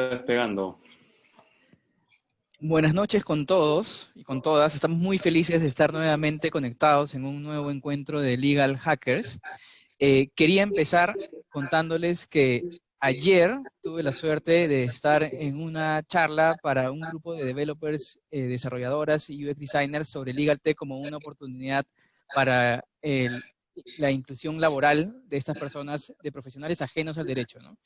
despegando. Buenas noches con todos y con todas. Estamos muy felices de estar nuevamente conectados en un nuevo encuentro de Legal Hackers. Eh, quería empezar contándoles que ayer tuve la suerte de estar en una charla para un grupo de developers, eh, desarrolladoras y UX designers sobre Legal Tech como una oportunidad para la inclusión laboral de estas personas, de profesionales ajenos al derecho. ¿no?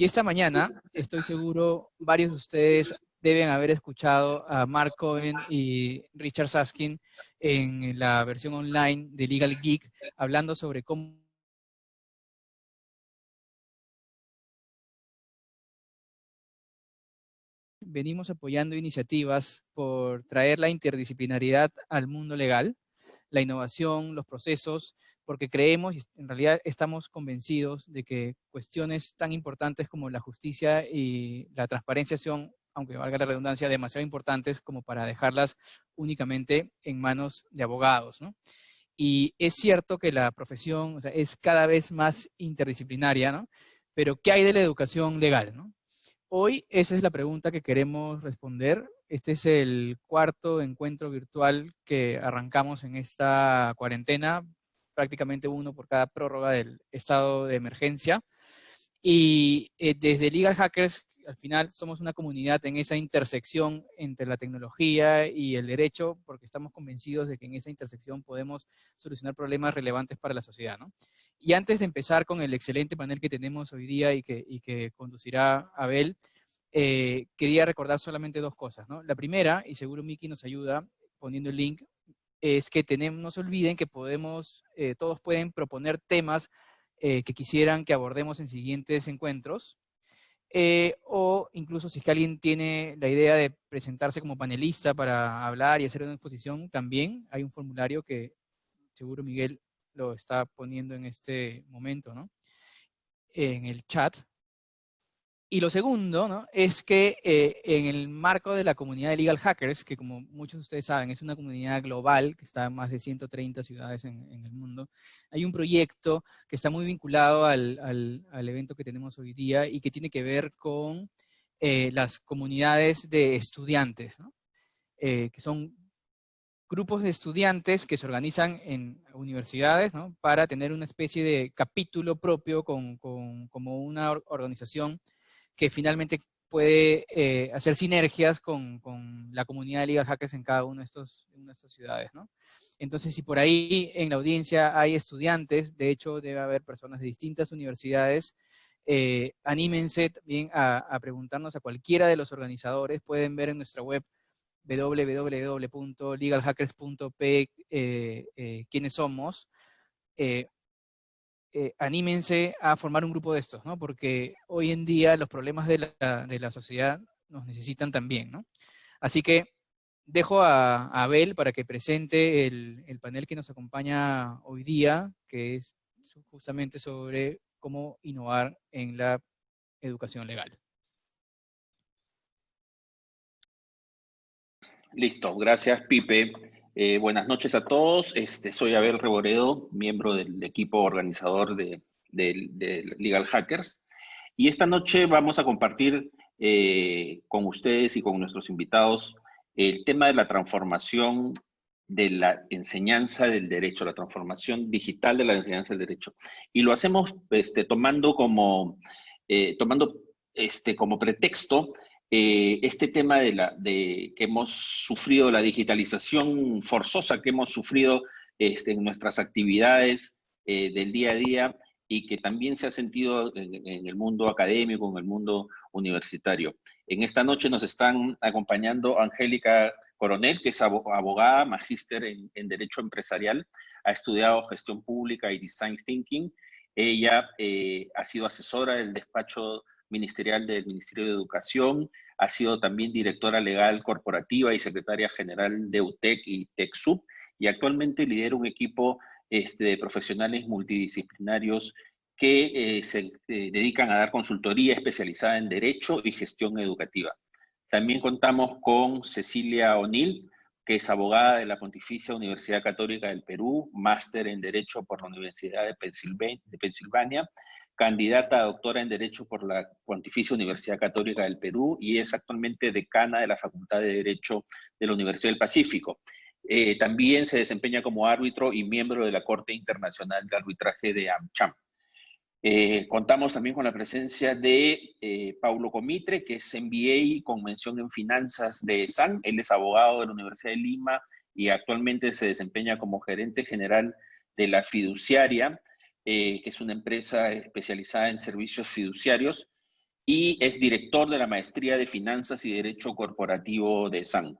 Y esta mañana, estoy seguro, varios de ustedes deben haber escuchado a Mark Cohen y Richard Saskin en la versión online de Legal Geek, hablando sobre cómo venimos apoyando iniciativas por traer la interdisciplinaridad al mundo legal, la innovación, los procesos, porque creemos y en realidad estamos convencidos de que cuestiones tan importantes como la justicia y la transparencia son, aunque valga la redundancia, demasiado importantes como para dejarlas únicamente en manos de abogados. Y es cierto que la profesión es cada vez más interdisciplinaria, ¿no? pero ¿qué hay de la educación legal? Hoy esa es la pregunta que queremos responder este es el cuarto encuentro virtual que arrancamos en esta cuarentena, prácticamente uno por cada prórroga del estado de emergencia. Y eh, desde Legal Hackers, al final somos una comunidad en esa intersección entre la tecnología y el derecho, porque estamos convencidos de que en esa intersección podemos solucionar problemas relevantes para la sociedad. Y antes de empezar con el excelente panel que tenemos hoy día y que, y que conducirá Abel, eh, quería recordar solamente dos cosas. ¿no? La primera, y seguro Miki nos ayuda poniendo el link, es que tenemos, no se olviden que podemos, eh, todos pueden proponer temas eh, que quisieran que abordemos en siguientes encuentros, o incluso si alguien tiene la idea de presentarse como panelista para hablar y hacer una exposición, también hay un formulario que seguro Miguel lo está poniendo en este momento, ¿no? En el chat, y lo segundo es que eh, en el marco de la comunidad de Legal Hackers, que como muchos de ustedes saben es una comunidad global que está en más de 130 ciudades en, el mundo, hay un proyecto que está muy vinculado al, al, evento que tenemos hoy día y que tiene que ver con eh, las comunidades de estudiantes. Eh, que son grupos de estudiantes que se organizan en universidades para tener una especie de capítulo propio con, con, como una organización que finalmente puede eh, hacer sinergias con, con, la comunidad de legal hackers en cada una de, estos, estas ciudades, ¿no? Entonces, si por ahí en la audiencia hay estudiantes, de hecho debe haber personas de distintas universidades, eh, anímense también a, preguntarnos a cualquiera de los organizadores, pueden ver en nuestra web www.legalhackers.p eh, quiénes somos, eh, anímense a formar un grupo de estos, ¿no? Porque hoy en día los problemas de la, de la sociedad nos necesitan también, ¿no? Así que dejo a, Abel para que presente el, el, panel que nos acompaña hoy día, que es justamente sobre cómo innovar en la educación legal. Listo, gracias Pipe. Eh, buenas noches a todos. Este, soy Abel Reboredo, miembro del equipo organizador de, Legal Hackers. Y esta noche vamos a compartir eh, con ustedes y con nuestros invitados el tema de la transformación de la enseñanza del derecho, la transformación digital de la enseñanza del derecho. Y lo hacemos este, tomando, eh, tomando este, como pretexto eh, este tema de, la, de que hemos sufrido, la digitalización forzosa que hemos sufrido este, en nuestras actividades eh, del día a día y que también se ha sentido en, el mundo académico, en el mundo universitario. En esta noche nos están acompañando Angélica Coronel, que es abogada, magíster en, Derecho Empresarial, ha estudiado Gestión Pública y Design Thinking. Ella eh, ha sido asesora del despacho ministerial del Ministerio de Educación, ha sido también directora legal corporativa y secretaria general de UTEC y TECSUB, y actualmente lidera un equipo este, de profesionales multidisciplinarios que eh, se eh, dedican a dar consultoría especializada en Derecho y Gestión Educativa. También contamos con Cecilia O'Neill, que es abogada de la Pontificia Universidad Católica del Perú, máster en Derecho por la Universidad de Pensilvania, candidata a doctora en Derecho por la Pontificia Universidad Católica del Perú y es actualmente decana de la Facultad de Derecho de la Universidad del Pacífico. Eh, también se desempeña como árbitro y miembro de la Corte Internacional de Arbitraje de AmCham. Eh, contamos también con la presencia de eh, Paulo Comitre, que es MBA con mención en finanzas de SAN. Él es abogado de la Universidad de Lima y actualmente se desempeña como gerente general de la fiduciaria eh, que es una empresa especializada en servicios fiduciarios, y es director de la Maestría de Finanzas y Derecho Corporativo de SAN.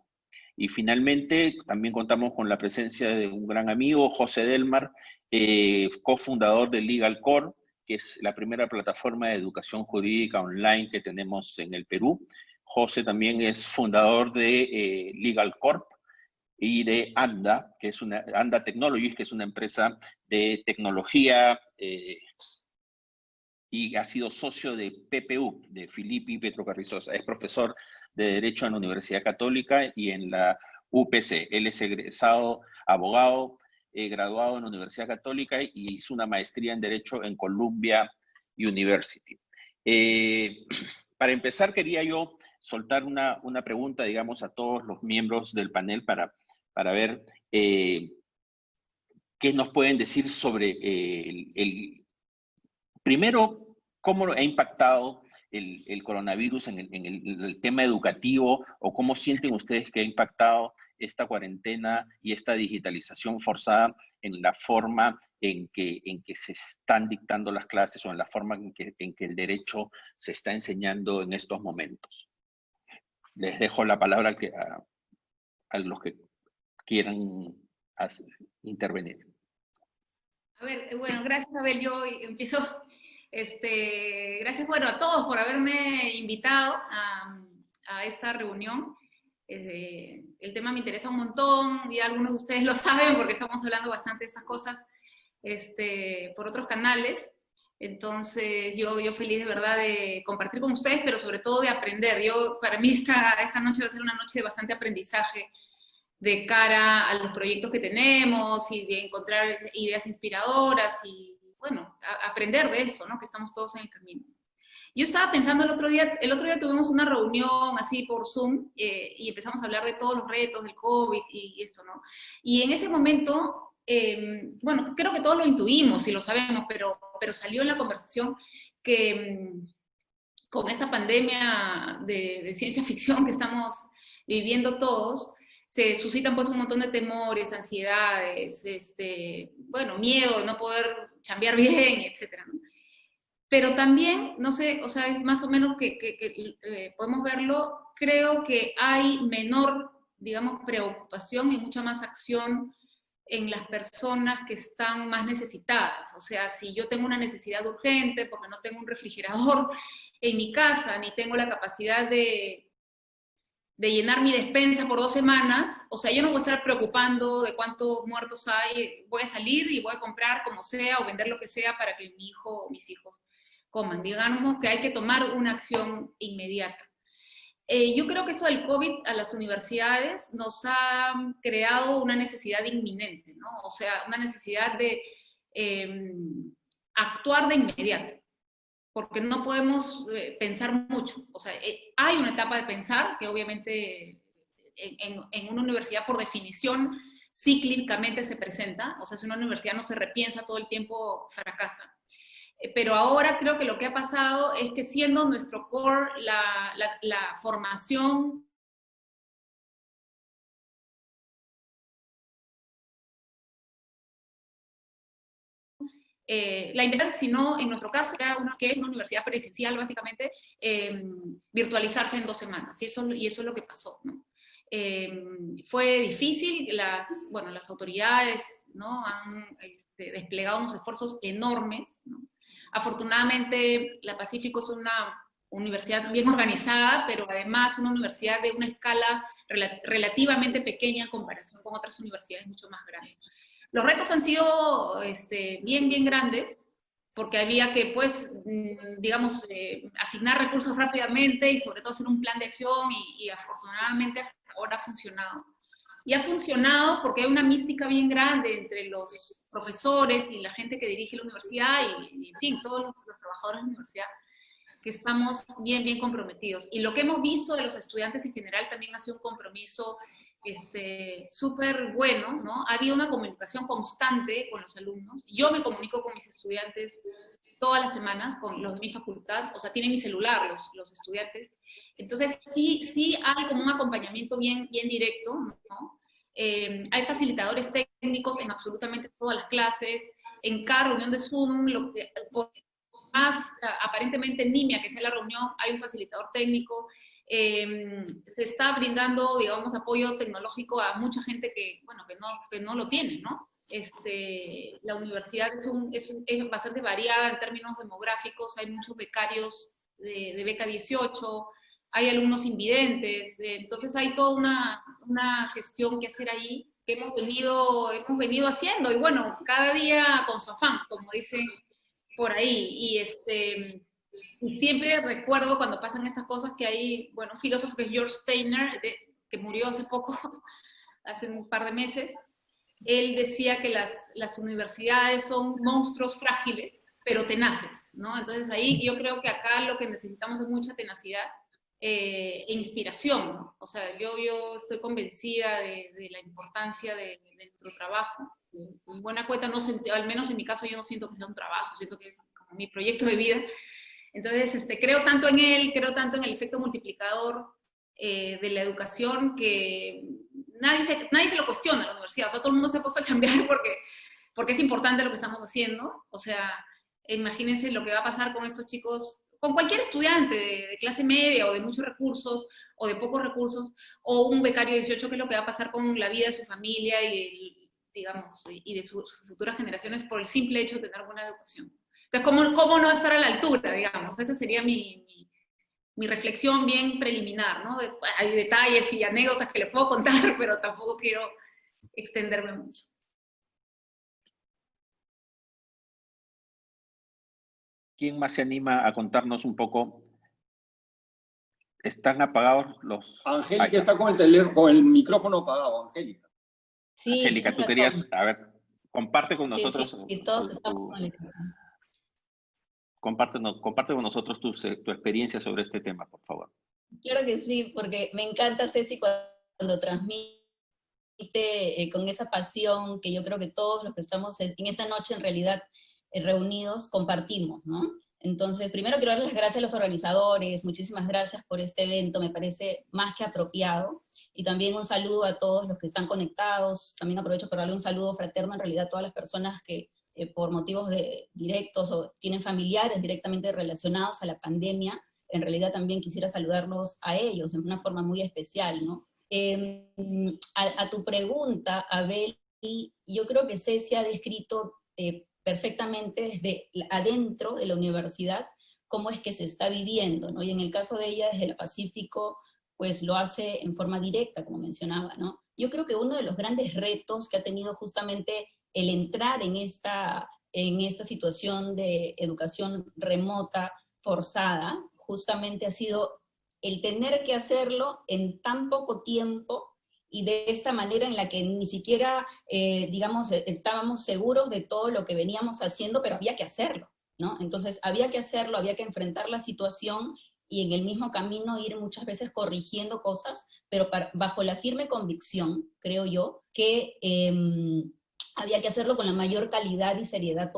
Y finalmente, también contamos con la presencia de un gran amigo, José Delmar, eh, cofundador de Legal Core, que es la primera plataforma de educación jurídica online que tenemos en el Perú. José también es fundador de eh, Legal Corp, y de ANDA, que es una, ANDA Technologies, que es una empresa de tecnología eh, y ha sido socio de PPU, de Filippi Petro Carrizosa. Es profesor de Derecho en la Universidad Católica y en la UPC. Él es egresado abogado, eh, graduado en la Universidad Católica y hizo una maestría en Derecho en Columbia University. Eh, para empezar, quería yo soltar una, una pregunta, digamos, a todos los miembros del panel para para ver eh, qué nos pueden decir sobre eh, el, primero, cómo ha impactado el, coronavirus en, el, tema educativo o cómo sienten ustedes que ha impactado esta cuarentena y esta digitalización forzada en la forma en que, en que se están dictando las clases o en la forma en que, en que el derecho se está enseñando en estos momentos. Les dejo la palabra a, a los que quieran intervenir. A ver, bueno, gracias Abel, yo empiezo, este, gracias bueno a todos por haberme invitado a, esta reunión. Eh, el tema me interesa un montón y algunos de ustedes lo saben porque estamos hablando bastante de estas cosas este, por otros canales. Entonces, yo, yo feliz de verdad de compartir con ustedes, pero sobre todo de aprender. Yo, para mí esta, esta noche va a ser una noche de bastante aprendizaje de cara a los proyectos que tenemos y de encontrar ideas inspiradoras y, bueno, aprender de eso, ¿no? Que estamos todos en el camino. Yo estaba pensando el otro día, el otro día tuvimos una reunión así por Zoom eh, y empezamos a hablar de todos los retos del COVID y, esto, ¿no? Y en ese momento, em, bueno, creo que todos lo intuimos y lo sabemos, pero, pero salió en la conversación que em, con esa pandemia de, de ciencia ficción que estamos viviendo todos, se suscitan pues un montón de temores, ansiedades, este, bueno, miedo no poder chambear bien, etcétera, Pero también, no sé, o sea, es más o menos que, eh, podemos verlo, creo que hay menor, digamos, preocupación y mucha más acción en las personas que están más necesitadas. O sea, si yo tengo una necesidad urgente porque no tengo un refrigerador en mi casa, ni tengo la capacidad de, de llenar mi despensa por dos semanas, o sea, yo no voy a estar preocupando de cuántos muertos hay, voy a salir y voy a comprar como sea o vender lo que sea para que mi hijo o mis hijos coman. Digamos que hay que tomar una acción inmediata. Eh, yo creo que esto del COVID a las universidades nos ha creado una necesidad inminente, ¿no? O sea, una necesidad de em, actuar de inmediato porque no podemos eh, pensar mucho. O sea, eh, hay una etapa de pensar que obviamente en, una universidad por definición cíclicamente se presenta, o sea, si una universidad no se repiensa todo el tiempo, fracasa. Eh, pero ahora creo que lo que ha pasado es que siendo nuestro core la, la formación eh, la investigación, sino en nuestro caso era una que es una universidad presencial, básicamente, em, virtualizarse en dos semanas, y eso, y eso es lo que pasó. ¿no? Em, fue difícil, las, bueno, las autoridades ¿no? han este, desplegado unos esfuerzos enormes. ¿no? Afortunadamente, la Pacífico es una universidad bien organizada, pero además una universidad de una escala relativamente pequeña en comparación con otras universidades mucho más grandes. Los retos han sido este, bien, bien grandes, porque había que, pues, mm, digamos, eh, asignar recursos rápidamente y sobre todo hacer un plan de acción y, afortunadamente hasta ahora ha funcionado. y ha funcionado porque hay una mística bien grande entre los profesores y la gente que dirige la universidad y, en fin, todos los, los, trabajadores de la universidad, que estamos bien, bien comprometidos. Y lo que hemos visto de los estudiantes en general también ha sido un compromiso este, súper bueno, ¿no? Ha habido una comunicación constante con los alumnos. Yo me comunico con mis estudiantes todas las semanas, con los de mi facultad, o sea, tienen mi celular los, los estudiantes. Entonces, sí, sí hay como un acompañamiento bien, bien directo, ¿no? Eh, hay facilitadores técnicos en absolutamente todas las clases, en cada reunión de Zoom, lo que, más aparentemente nimia que sea la reunión, hay un facilitador técnico, eh, se está brindando, digamos, apoyo tecnológico a mucha gente que, bueno, que no, que no lo tiene, ¿no? Este, la universidad es, un, es, un, es, bastante variada en términos demográficos, hay muchos becarios de, de beca 18, hay alumnos invidentes, eh, entonces hay toda una, una, gestión que hacer ahí que hemos venido, hemos venido haciendo, y bueno, cada día con su afán, como dicen por ahí, y este... Y siempre recuerdo cuando pasan estas cosas que hay, bueno, un filósofo que es George Steiner, de, que murió hace poco, hace un par de meses, él decía que las, las universidades son monstruos frágiles, pero tenaces, ¿no? Entonces ahí yo creo que acá lo que necesitamos es mucha tenacidad, eh, e inspiración. ¿no? O sea, yo, yo estoy convencida de, de la importancia de, de, nuestro trabajo. En buena cuenta, no al menos en mi caso, yo no siento que sea un trabajo, siento que es como mi proyecto de vida. Entonces, este, creo tanto en él, creo tanto en el efecto multiplicador eh, de la educación que nadie se, nadie se lo cuestiona en la universidad. O sea, todo el mundo se ha puesto a cambiar porque, porque es importante lo que estamos haciendo. O sea, imagínense lo que va a pasar con estos chicos con cualquier estudiante de, clase media o de muchos recursos o de pocos recursos, o un becario de 18, que es lo que va a pasar con la vida de su familia y, digamos, y de sus futuras generaciones por el simple hecho de tener buena educación. Entonces, ¿cómo, cómo no estar a la altura, digamos? Esa sería mi, mi, mi reflexión bien preliminar, ¿no? De, hay detalles y anécdotas que le puedo contar, pero tampoco quiero extenderme mucho. ¿Quién más se anima a contarnos un poco? ¿Están apagados los...? Angélica está con el, teléfono, con el micrófono apagado, Angélica. Sí, Angélica, tú querías, a ver, comparte con nosotros... Sí, sí, todos estamos el comparte, con nosotros tu, tu experiencia sobre este tema, por favor. Claro que sí, porque me encanta, Ceci, cuando transmite eh, con esa pasión que yo creo que todos los que estamos en, en esta noche en realidad eh, reunidos compartimos, ¿no? Entonces, primero quiero dar las gracias a los organizadores, muchísimas gracias por este evento, me parece más que apropiado, y también un saludo a todos los que están conectados, también aprovecho para darle un saludo fraterno en realidad a todas las personas que eh, por motivos de, directos o tienen familiares directamente relacionados a la pandemia, en realidad también quisiera saludarlos a ellos en una forma muy especial, ¿no? Eh, a, a, tu pregunta, Abel, yo creo que Ceci ha descrito eh, perfectamente desde adentro de la universidad cómo es que se está viviendo, ¿no? Y en el caso de ella, desde el Pacífico, pues lo hace en forma directa, como mencionaba, ¿no? Yo creo que uno de los grandes retos que ha tenido justamente el entrar en esta, en esta situación de educación remota forzada, justamente ha sido el tener que hacerlo en tan poco tiempo y de esta manera en la que ni siquiera, eh, digamos, e, estábamos seguros de todo lo que veníamos haciendo, pero había que hacerlo, ¿no? Entonces había que hacerlo, había que enfrentar la situación y en el mismo camino ir muchas veces corrigiendo cosas, pero bajo la firme convicción, creo yo, que eh, había que hacerlo con la mayor calidad y seriedad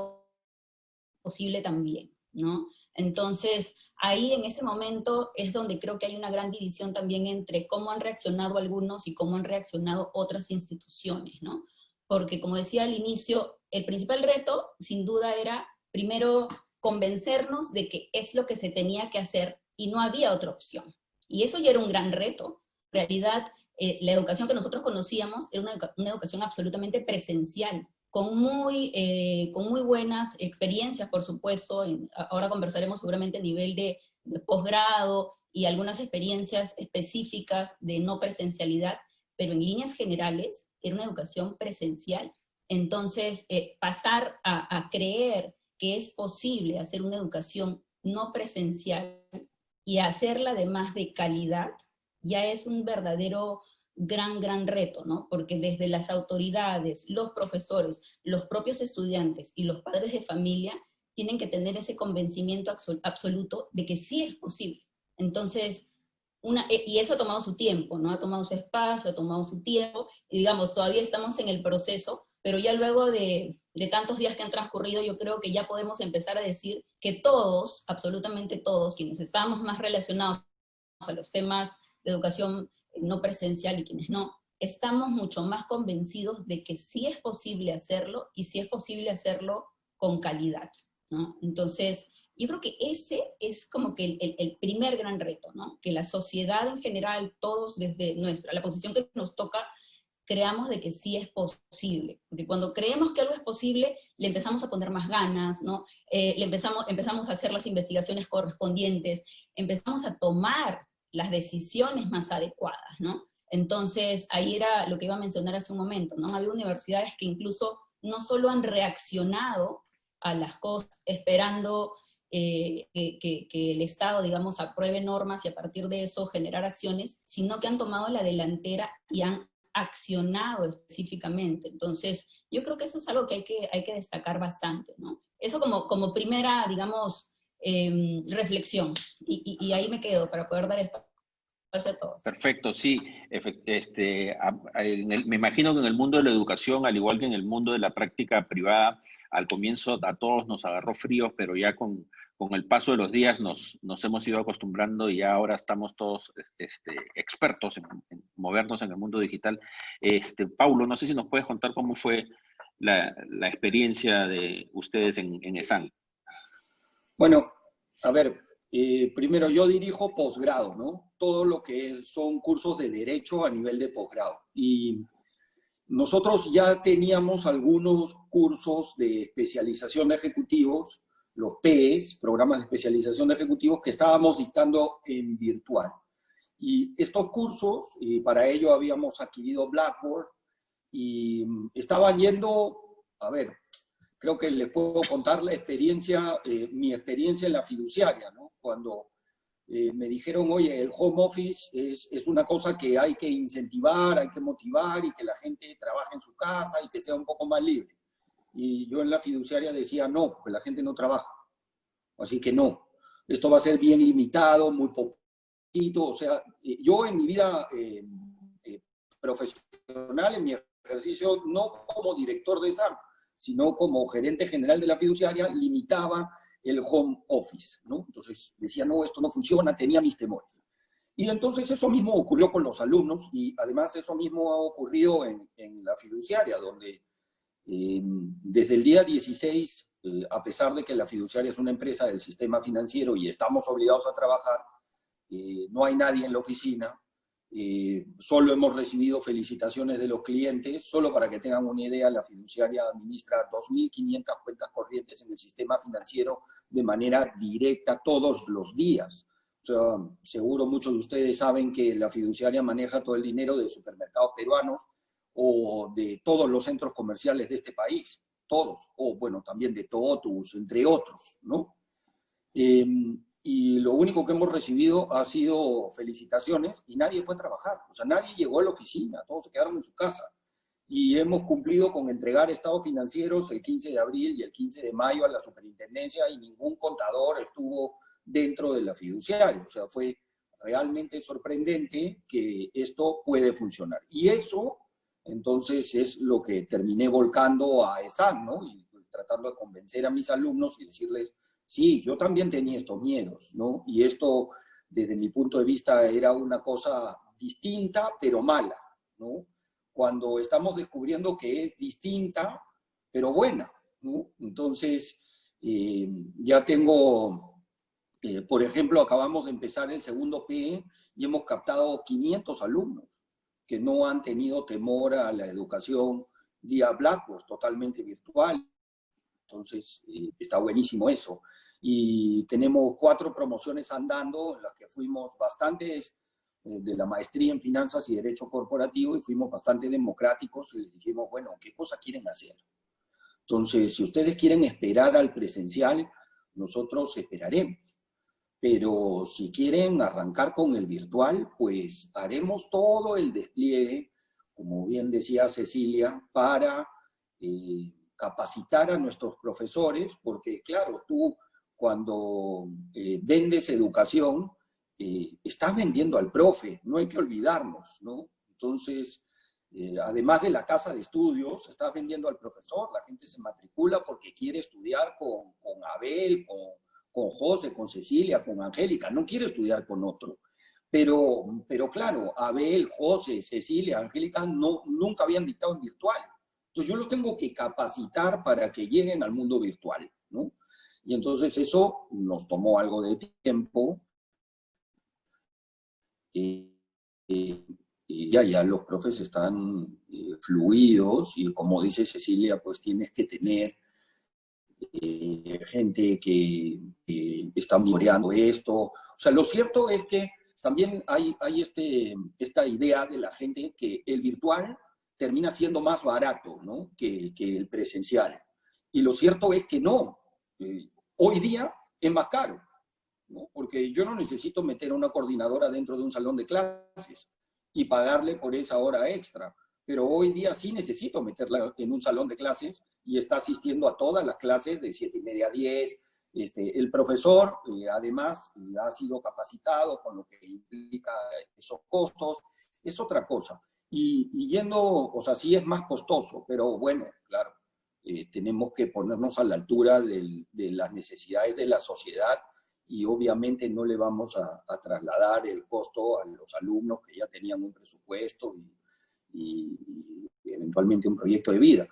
posible también, ¿no? Entonces, ahí en ese momento es donde creo que hay una gran división también entre cómo han reaccionado algunos y cómo han reaccionado otras instituciones, ¿no? Porque como decía al inicio, el principal reto, sin duda, era primero convencernos de que es lo que se tenía que hacer y no había otra opción. Y eso ya era un gran reto. En realidad, eh, la educación que nosotros conocíamos era una, educa una educación absolutamente presencial, con muy, eh, con muy buenas experiencias, por supuesto, ahora conversaremos seguramente a nivel de, de posgrado y algunas experiencias específicas de no presencialidad, pero en líneas generales era una educación presencial. Entonces, eh, pasar a creer que es posible hacer una educación no presencial y hacerla además de calidad, ya es un verdadero gran, gran reto, ¿no? Porque desde las autoridades, los profesores, los propios estudiantes y los padres de familia tienen que tener ese convencimiento absoluto de que sí es posible. Entonces, una, e, y eso ha tomado su tiempo, ¿no? Ha tomado su espacio, ha tomado su tiempo, y digamos, todavía estamos en el proceso, pero ya luego de, de tantos días que han transcurrido, yo creo que ya podemos empezar a decir que todos, absolutamente todos, quienes estamos más relacionados a los temas de educación no presencial y quienes no, estamos mucho más convencidos de que sí es posible hacerlo y sí es posible hacerlo con calidad. ¿no? Entonces, yo creo que ese es como que el, primer gran reto, ¿no? que la sociedad en general, todos desde nuestra, la posición que nos toca, creamos de que sí es posible. Porque cuando creemos que algo es posible, le empezamos a poner más ganas, ¿no? Eh, le empezamos, empezamos a hacer las investigaciones correspondientes, empezamos a tomar las decisiones más adecuadas, ¿no? Entonces, ahí era lo que iba a mencionar hace un momento, ¿no? Había universidades que incluso no solo han reaccionado a las cosas esperando eh, que, que, el Estado, digamos, apruebe normas y a partir de eso generar acciones, sino que han tomado la delantera y han accionado específicamente. Entonces, yo creo que eso es algo que hay que, hay que destacar bastante, ¿no? Eso como, como primera, digamos, Em, reflexión. Y, ahí me quedo para poder dar espacio a todos. Perfecto, sí. Este, me imagino que en el mundo de la educación, al igual que en el mundo de la práctica privada, al comienzo a todos nos agarró fríos, pero ya con, con el paso de los días nos, nos, hemos ido acostumbrando y ya ahora estamos todos este, expertos en, movernos en el mundo digital. Este, Paulo, no sé si nos puedes contar cómo fue la, la experiencia de ustedes en, en ESAN. Bueno, a ver, eh, primero yo dirijo posgrado, ¿no? Todo lo que son cursos de derecho a nivel de posgrado. Y nosotros ya teníamos algunos cursos de especialización de ejecutivos, los PES, programas de especialización de ejecutivos, que estábamos dictando en virtual. Y estos cursos, y para ello habíamos adquirido Blackboard, y estaban yendo, a ver, creo que les puedo contar la experiencia, eh, mi experiencia en la fiduciaria, ¿no? Cuando eh, me dijeron, oye, el home office es, es, una cosa que hay que incentivar, hay que motivar y que la gente trabaje en su casa y que sea un poco más libre. Y yo en la fiduciaria decía, no, pues la gente no trabaja. Así que no, esto va a ser bien limitado, muy poquito. O sea, eh, yo en mi vida profesional, en mi ejercicio, no como director de SAM, sino como gerente general de la fiduciaria, limitaba el home office, ¿no? Entonces decía, no, esto no funciona, tenía mis temores. Y entonces eso mismo ocurrió con los alumnos y además eso mismo ha ocurrido en, en la fiduciaria, donde eh, desde el día 16, eh, a pesar de que la fiduciaria es una empresa del sistema financiero y estamos obligados a trabajar, eh, no hay nadie en la oficina, eh, solo hemos recibido felicitaciones de los clientes, solo para que tengan una idea, la fiduciaria administra 2.500 cuentas corrientes en el sistema financiero de manera directa todos los días. O sea, seguro muchos de ustedes saben que la fiduciaria maneja todo el dinero de supermercados peruanos o de todos los centros comerciales de este país, todos, o bueno, también de Totus, entre otros, ¿no? Eh, y lo único que hemos recibido ha sido felicitaciones y nadie fue a trabajar, o sea, nadie llegó a la oficina, todos se quedaron en su casa. Y hemos cumplido con entregar estados financieros el 15 de abril y el 15 de mayo a la superintendencia y ningún contador estuvo dentro de la fiduciaria. O sea, fue realmente sorprendente que esto puede funcionar. Y eso, entonces, es lo que terminé volcando a ESAN, ¿no? Y tratando de convencer a mis alumnos y decirles, sí, yo también tenía estos miedos, ¿no? Y esto, desde mi punto de vista, era una cosa distinta, pero mala, ¿no? Cuando estamos descubriendo que es distinta, pero buena, ¿no? Entonces, eh, ya tengo, eh, por ejemplo, acabamos de empezar el segundo PE y hemos captado 500 alumnos que no han tenido temor a la educación vía Blackboard, totalmente virtual. Entonces, eh, está buenísimo eso y tenemos cuatro promociones andando en las que fuimos bastantes eh, de la maestría en finanzas y derecho corporativo y fuimos bastante democráticos y les dijimos, bueno, ¿qué cosa quieren hacer? Entonces, si ustedes quieren esperar al presencial, nosotros esperaremos. pero si quieren arrancar con el virtual, pues haremos todo el despliegue, como bien decía Cecilia, para eh, capacitar a nuestros profesores, porque claro, tú cuando eh, vendes educación, eh, estás vendiendo al profe, no hay que olvidarnos, ¿no? Entonces, además de la casa de estudios, estás vendiendo al profesor, la gente se matricula porque quiere estudiar con, con Abel, con con José, con Cecilia, con Angélica, no quiero estudiar con otro. Pero, pero claro, Abel, José, Cecilia, Angélica no, nunca habían dictado en virtual. Entonces yo los tengo que capacitar para que lleguen al mundo virtual, ¿no? Y entonces eso nos tomó algo de tiempo. y ya, ya los profes están eh, fluidos y como dice Cecilia, pues tienes que tener eh, gente que, está monitoreando esto. O sea, lo cierto es que también hay, hay este, esta idea de la gente que el virtual termina siendo más barato ¿no? que, que, el presencial. Y lo cierto es que no. Eh, hoy día es más caro, ¿no? porque yo no necesito meter a una coordinadora dentro de un salón de clases y pagarle por esa hora extra pero hoy día sí necesito meterla en un salón de clases y está asistiendo a todas las clases de 7 y media a 10. Este, el profesor, eh, además, ha sido capacitado con lo que implica esos costos, es otra cosa. Y, yendo, o sea, sí es más costoso, pero bueno, claro, eh, tenemos que ponernos a la altura de las necesidades de la sociedad y obviamente no le vamos a, trasladar el costo a los alumnos que ya tenían un presupuesto y, y, eventualmente un proyecto de vida.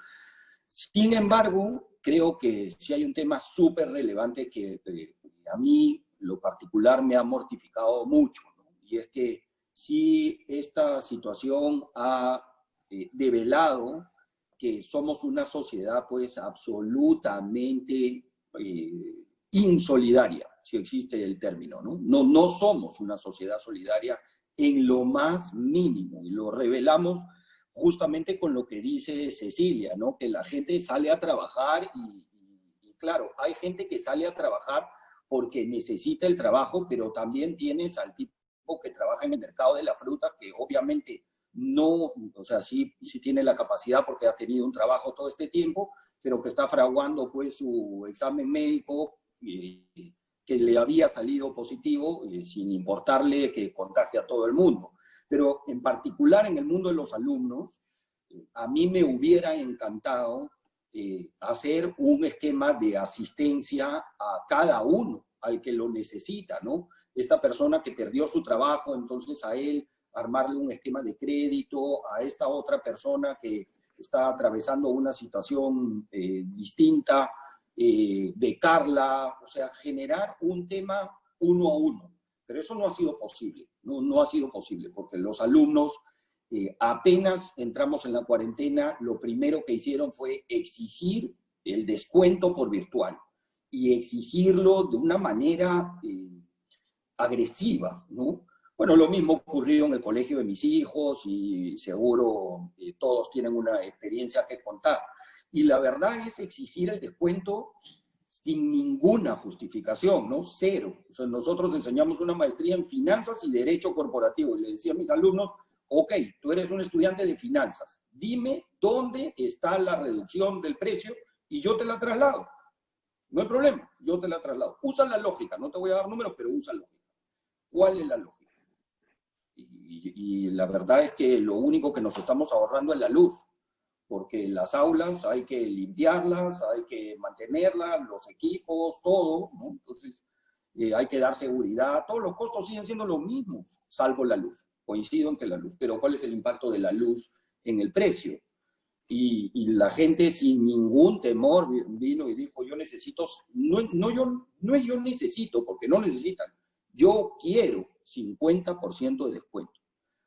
Sin embargo, creo que sí hay un tema súper relevante que eh, a mí, lo particular, me ha mortificado mucho, y es que si esta situación ha eh, develado que somos una sociedad pues absolutamente eh, insolidaria, si existe el término, ¿no? ¿no? No somos una sociedad solidaria en lo más mínimo, y lo revelamos justamente con lo que dice Cecilia, ¿no? Que la gente sale a trabajar y, claro, hay gente que sale a trabajar porque necesita el trabajo, pero también tienes al tipo que trabaja en el mercado de la fruta, que obviamente no, o sea, sí, sí tiene la capacidad porque ha tenido un trabajo todo este tiempo, pero que está fraguando pues su examen médico y, que le había salido positivo, eh, sin importarle que contagie a todo el mundo. Pero en particular en el mundo de los alumnos, eh, a mí me hubiera encantado eh, hacer un esquema de asistencia a cada uno, al que lo necesita, ¿no? Esta persona que perdió su trabajo, entonces a él armarle un esquema de crédito, a esta otra persona que está atravesando una situación distinta, eh, de Carla, o sea, generar un tema uno a uno. Pero eso no ha sido posible, no, no ha sido posible, porque los alumnos eh, apenas entramos en la cuarentena, lo primero que hicieron fue exigir el descuento por virtual y exigirlo de una manera eh, agresiva, ¿no? Bueno, lo mismo ocurrió en el colegio de mis hijos y seguro todos tienen una experiencia que contar. Y la verdad es exigir el descuento sin ninguna justificación, ¿no? Cero. Nosotros enseñamos una maestría en finanzas y derecho corporativo. Y le decía a mis alumnos, ok, tú eres un estudiante de finanzas, dime dónde está la reducción del precio y yo te la traslado. No hay problema, yo te la traslado. Usa la lógica, no te voy a dar números, pero usa lógica. ¿Cuál es la lógica? Y, y la verdad es que lo único que nos estamos ahorrando es la luz porque las aulas hay que limpiarlas, hay que mantenerlas, los equipos, todo, ¿no? Entonces, eh, hay que dar seguridad, todos los costos siguen siendo los mismos, salvo la luz. Coincido en que la luz, pero ¿cuál es el impacto de la luz en el precio? Y, y la gente sin ningún temor vino y dijo, yo necesito, no, no, yo, no es yo necesito, porque no necesitan, yo quiero 50% de descuento.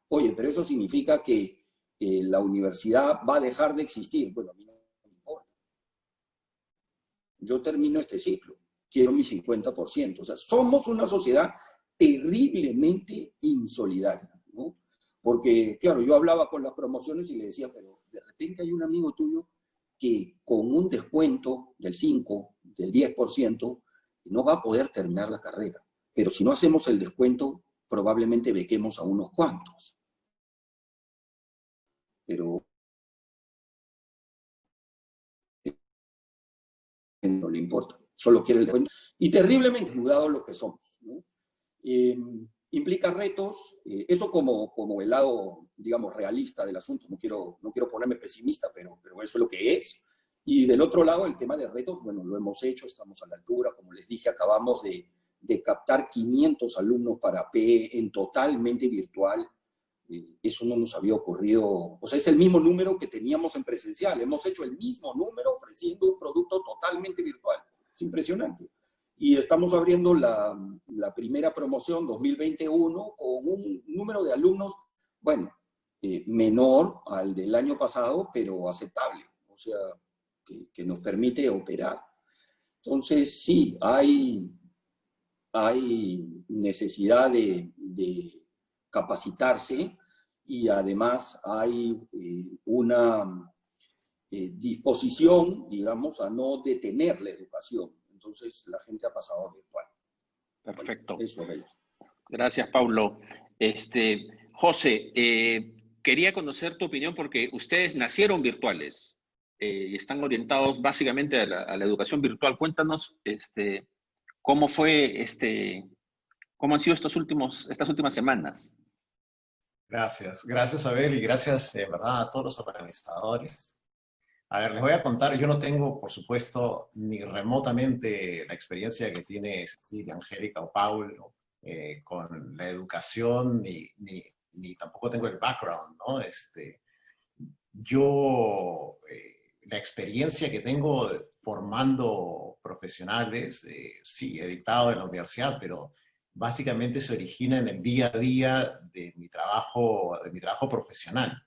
Oye, pero eso significa que la universidad va a dejar de existir. Bueno, a mí no me importa. Yo termino este ciclo, quiero mi 50%. O sea, somos una sociedad terriblemente insolidaria, ¿no? Porque, claro, yo hablaba con las promociones y le decía, pero de repente hay un amigo tuyo que con un descuento del 5, del 10%, no va a poder terminar la carrera. Pero si no hacemos el descuento, probablemente bequemos a unos cuantos. Pero no le importa, solo quiere el descuento. Y terriblemente mudado lo que somos. Eh, implica retos, eh, eso como, como el lado, digamos, realista del asunto, no quiero, no quiero ponerme pesimista, pero, pero eso es lo que es. Y del otro lado, el tema de retos, bueno, lo hemos hecho, estamos a la altura, como les dije, acabamos de, de captar 500 alumnos para PE en totalmente virtual, eh, eso no nos había ocurrido, o sea, es el mismo número que teníamos en presencial, hemos hecho el mismo número ofreciendo un producto totalmente virtual, es impresionante. Y estamos abriendo la, la primera promoción 2021 con un número de alumnos, bueno, eh, menor al del año pasado, pero aceptable, o sea, que, que nos permite operar. Entonces, sí, hay, hay necesidad de, de capacitarse y además hay eh, una eh, disposición, digamos, a no detener la educación. Entonces la gente ha pasado a virtual. Perfecto. eso es. Gracias, Paulo. Este, José, eh, quería conocer tu opinión porque ustedes nacieron virtuales y están orientados básicamente a la, a la, educación virtual. Cuéntanos este, cómo fue, este, cómo han sido estos últimos, estas últimas semanas. Gracias, gracias Abel y gracias de verdad a todos los organizadores. A ver, les voy a contar, yo no tengo, por supuesto, ni remotamente la experiencia que tiene Cecilia, Angélica o Paulo eh, con la educación, ni, ni, ni, tampoco tengo el background, ¿no? Este, yo, eh, la experiencia que tengo formando profesionales, eh, sí, he dictado en la universidad, pero básicamente se origina en el día a día de mi trabajo, de mi trabajo profesional.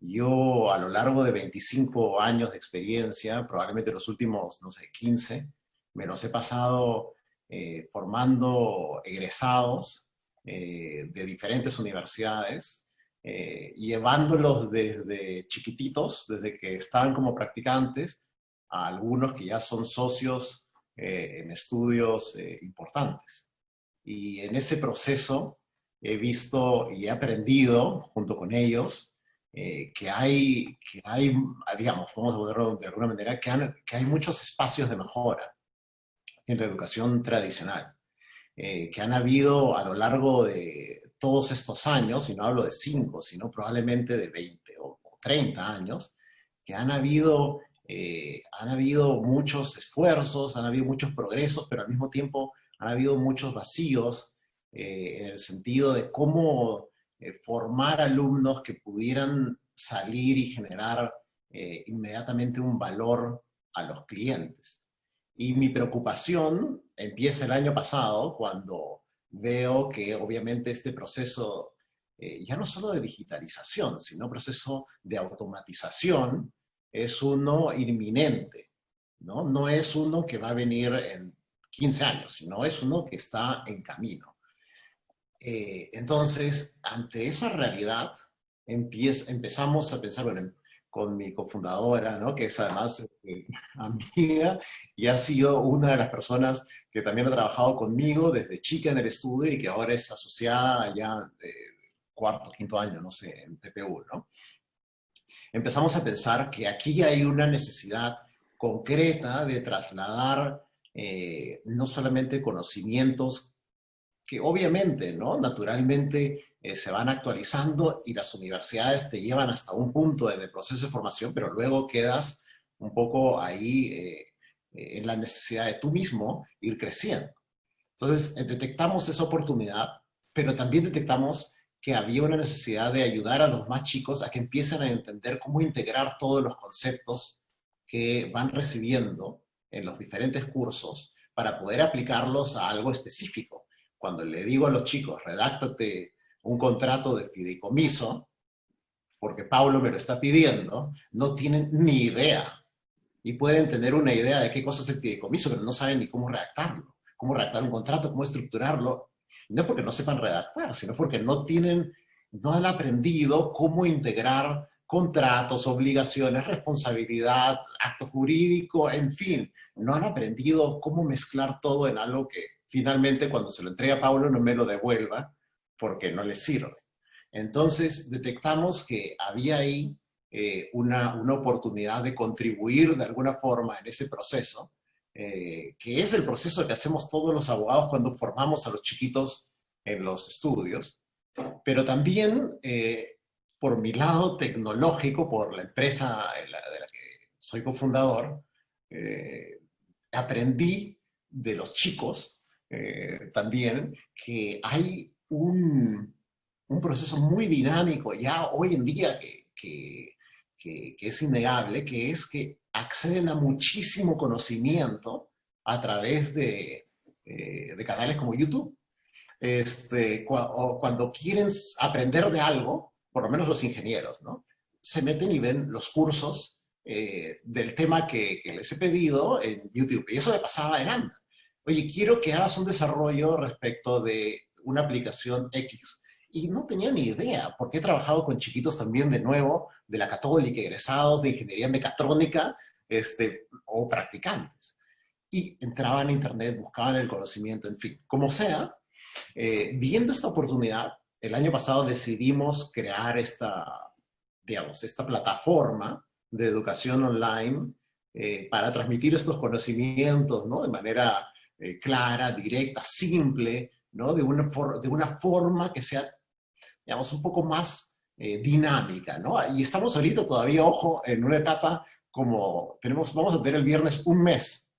Yo a lo largo de 25 años de experiencia, probablemente los últimos, no sé, 15, me los he pasado eh, formando egresados eh, de diferentes universidades, eh, llevándolos desde chiquititos, desde que estaban como practicantes, a algunos que ya son socios eh, en estudios eh, importantes. Y en ese proceso he visto y he aprendido, junto con ellos, que, hay, que hay, digamos, vamos a ponerlo de alguna manera, que, que hay muchos espacios de mejora en la educación tradicional, que han habido a lo largo de todos estos años, y no hablo de 5, sino probablemente de 20 o, o 30 años, que han habido, eh, han habido muchos esfuerzos, han habido muchos progresos, pero al mismo tiempo han habido muchos vacíos eh, en el sentido de cómo eh, formar alumnos que pudieran salir y generar eh, inmediatamente un valor a los clientes. Y mi preocupación empieza el año pasado cuando veo que obviamente este proceso, eh, ya no solo de digitalización, sino proceso de automatización, es uno inminente, ¿no? No es uno que va a venir en 15 años, sino es uno que está en camino. Eh, entonces, ante esa realidad, empieza, empezamos a pensar, bueno, con mi cofundadora, ¿no? que es además eh, amiga y ha sido una de las personas que también ha trabajado conmigo desde chica en el estudio y que ahora es asociada ya de cuarto, quinto año, no sé, en PPU, ¿no? Empezamos a pensar que aquí hay una necesidad concreta de trasladar eh, no solamente conocimientos que obviamente, ¿no? Naturalmente eh, se van actualizando y las universidades te llevan hasta un punto en el proceso de formación, pero luego quedas un poco ahí eh, en la necesidad de tú mismo ir creciendo. Entonces, eh, detectamos esa oportunidad, pero también detectamos que había una necesidad de ayudar a los más chicos a que empiecen a entender cómo integrar todos los conceptos que van recibiendo en los diferentes cursos para poder aplicarlos a algo específico. Cuando le digo a los chicos, redáctate un contrato de fideicomiso, porque Pablo me lo está pidiendo, no tienen ni idea. Y pueden tener una idea de qué cosa es el fideicomiso, pero no saben ni cómo redactarlo, cómo redactar un contrato, cómo estructurarlo. No porque no sepan redactar, sino porque no tienen, no han aprendido cómo integrar contratos, obligaciones, responsabilidad, acto jurídico, en fin, no han aprendido cómo mezclar todo en algo que finalmente cuando se lo entrega a Paulo no me lo devuelva porque no le sirve. Entonces detectamos que había ahí eh, una, una, oportunidad de contribuir de alguna forma en ese proceso, eh, que es el proceso que hacemos todos los abogados cuando formamos a los chiquitos en los estudios, pero también eh, por mi lado tecnológico, por la empresa de la, que soy cofundador, aprendí de los chicos también que hay un, un, proceso muy dinámico ya hoy en día que, que que, es innegable, que es que acceden a muchísimo conocimiento a través de, eh, canales como YouTube. Este, cuando quieren aprender de algo, por lo menos los ingenieros, ¿no? se meten y ven los cursos eh, del tema que, que, les he pedido en YouTube. Y eso me pasaba en ANDA. Oye, quiero que hagas un desarrollo respecto de una aplicación X y no tenía ni idea, porque he trabajado con chiquitos también de nuevo, de la católica, egresados de ingeniería mecatrónica, este, o practicantes. Y entraban a internet, buscaban el conocimiento, en fin. Como sea, eh, viendo esta oportunidad, el año pasado decidimos crear esta, digamos, esta plataforma de educación online eh, para transmitir estos conocimientos, ¿no? De manera eh, clara, directa, simple, ¿no? De una, de una forma que sea digamos, un poco más eh, dinámica, ¿no? Y estamos ahorita todavía, ojo, en una etapa como tenemos, vamos a tener el viernes un mes,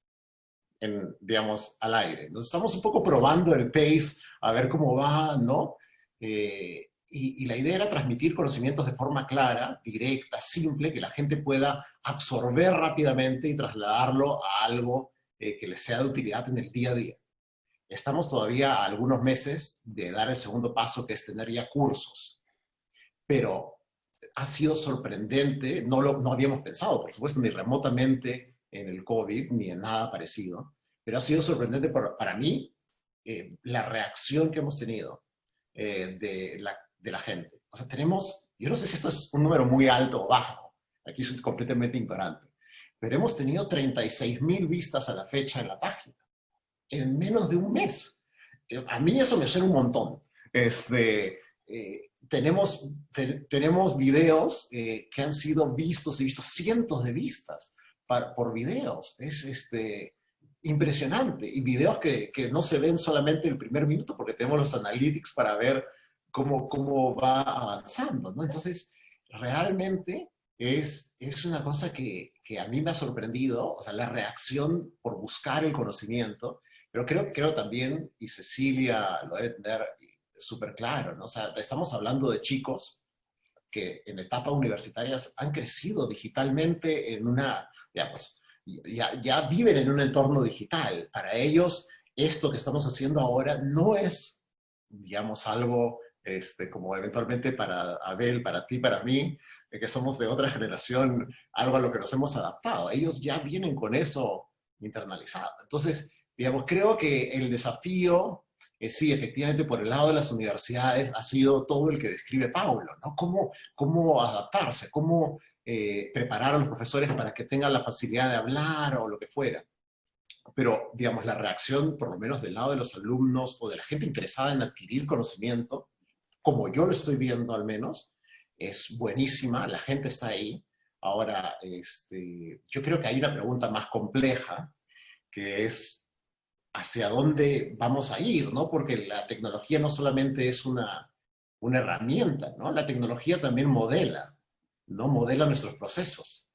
en, digamos, al aire. Entonces estamos un poco probando el pace, a ver cómo va, ¿no? Eh, y, la idea era transmitir conocimientos de forma clara, directa, simple, que la gente pueda absorber rápidamente y trasladarlo a algo eh, que les sea de utilidad en el día a día. Estamos todavía a algunos meses de dar el segundo paso, que es tener ya cursos. Pero ha sido sorprendente, no lo no habíamos pensado, por supuesto, ni remotamente en el COVID, ni en nada parecido, pero ha sido sorprendente para mí eh, la reacción que hemos tenido eh, de, la, de la gente. O sea, tenemos, yo no sé si esto es un número muy alto o bajo, aquí soy completamente ignorante, pero hemos tenido 36 mil vistas a la fecha en la página en menos de un mes. Eh, a mí eso me suena un montón. Este, eh, tenemos, tenemos videos eh, que han sido vistos y vistos cientos de vistas por videos. Es este, impresionante. Y videos que, que, no se ven solamente el primer minuto porque tenemos los analytics para ver cómo, cómo va avanzando. ¿no? Entonces, realmente es, es una cosa que, que, a mí me ha sorprendido, o sea, la reacción por buscar el conocimiento pero creo, creo también, y Cecilia lo debe tener súper claro, ¿no? O sea, estamos hablando de chicos que en etapas universitarias han crecido digitalmente en una, digamos, ya, ya viven en un entorno digital. Para ellos, esto que estamos haciendo ahora no es, digamos, algo este, como eventualmente para Abel, para ti, para mí, que somos de otra generación, algo a lo que nos hemos adaptado. Ellos ya vienen con eso internalizado. Entonces, Digamos, creo que el desafío, eh, sí, efectivamente, por el lado de las universidades ha sido todo el que describe Paulo, ¿no? Cómo, cómo adaptarse, cómo eh, preparar a los profesores para que tengan la facilidad de hablar o lo que fuera. Pero, digamos, la reacción, por lo menos del lado de los alumnos o de la gente interesada en adquirir conocimiento, como yo lo estoy viendo al menos, es buenísima, la gente está ahí. Ahora, este, yo creo que hay una pregunta más compleja, que es hacia dónde vamos a ir, ¿no? Porque la tecnología no solamente es una, una herramienta, ¿no? La tecnología también modela, ¿no? Modela nuestros procesos.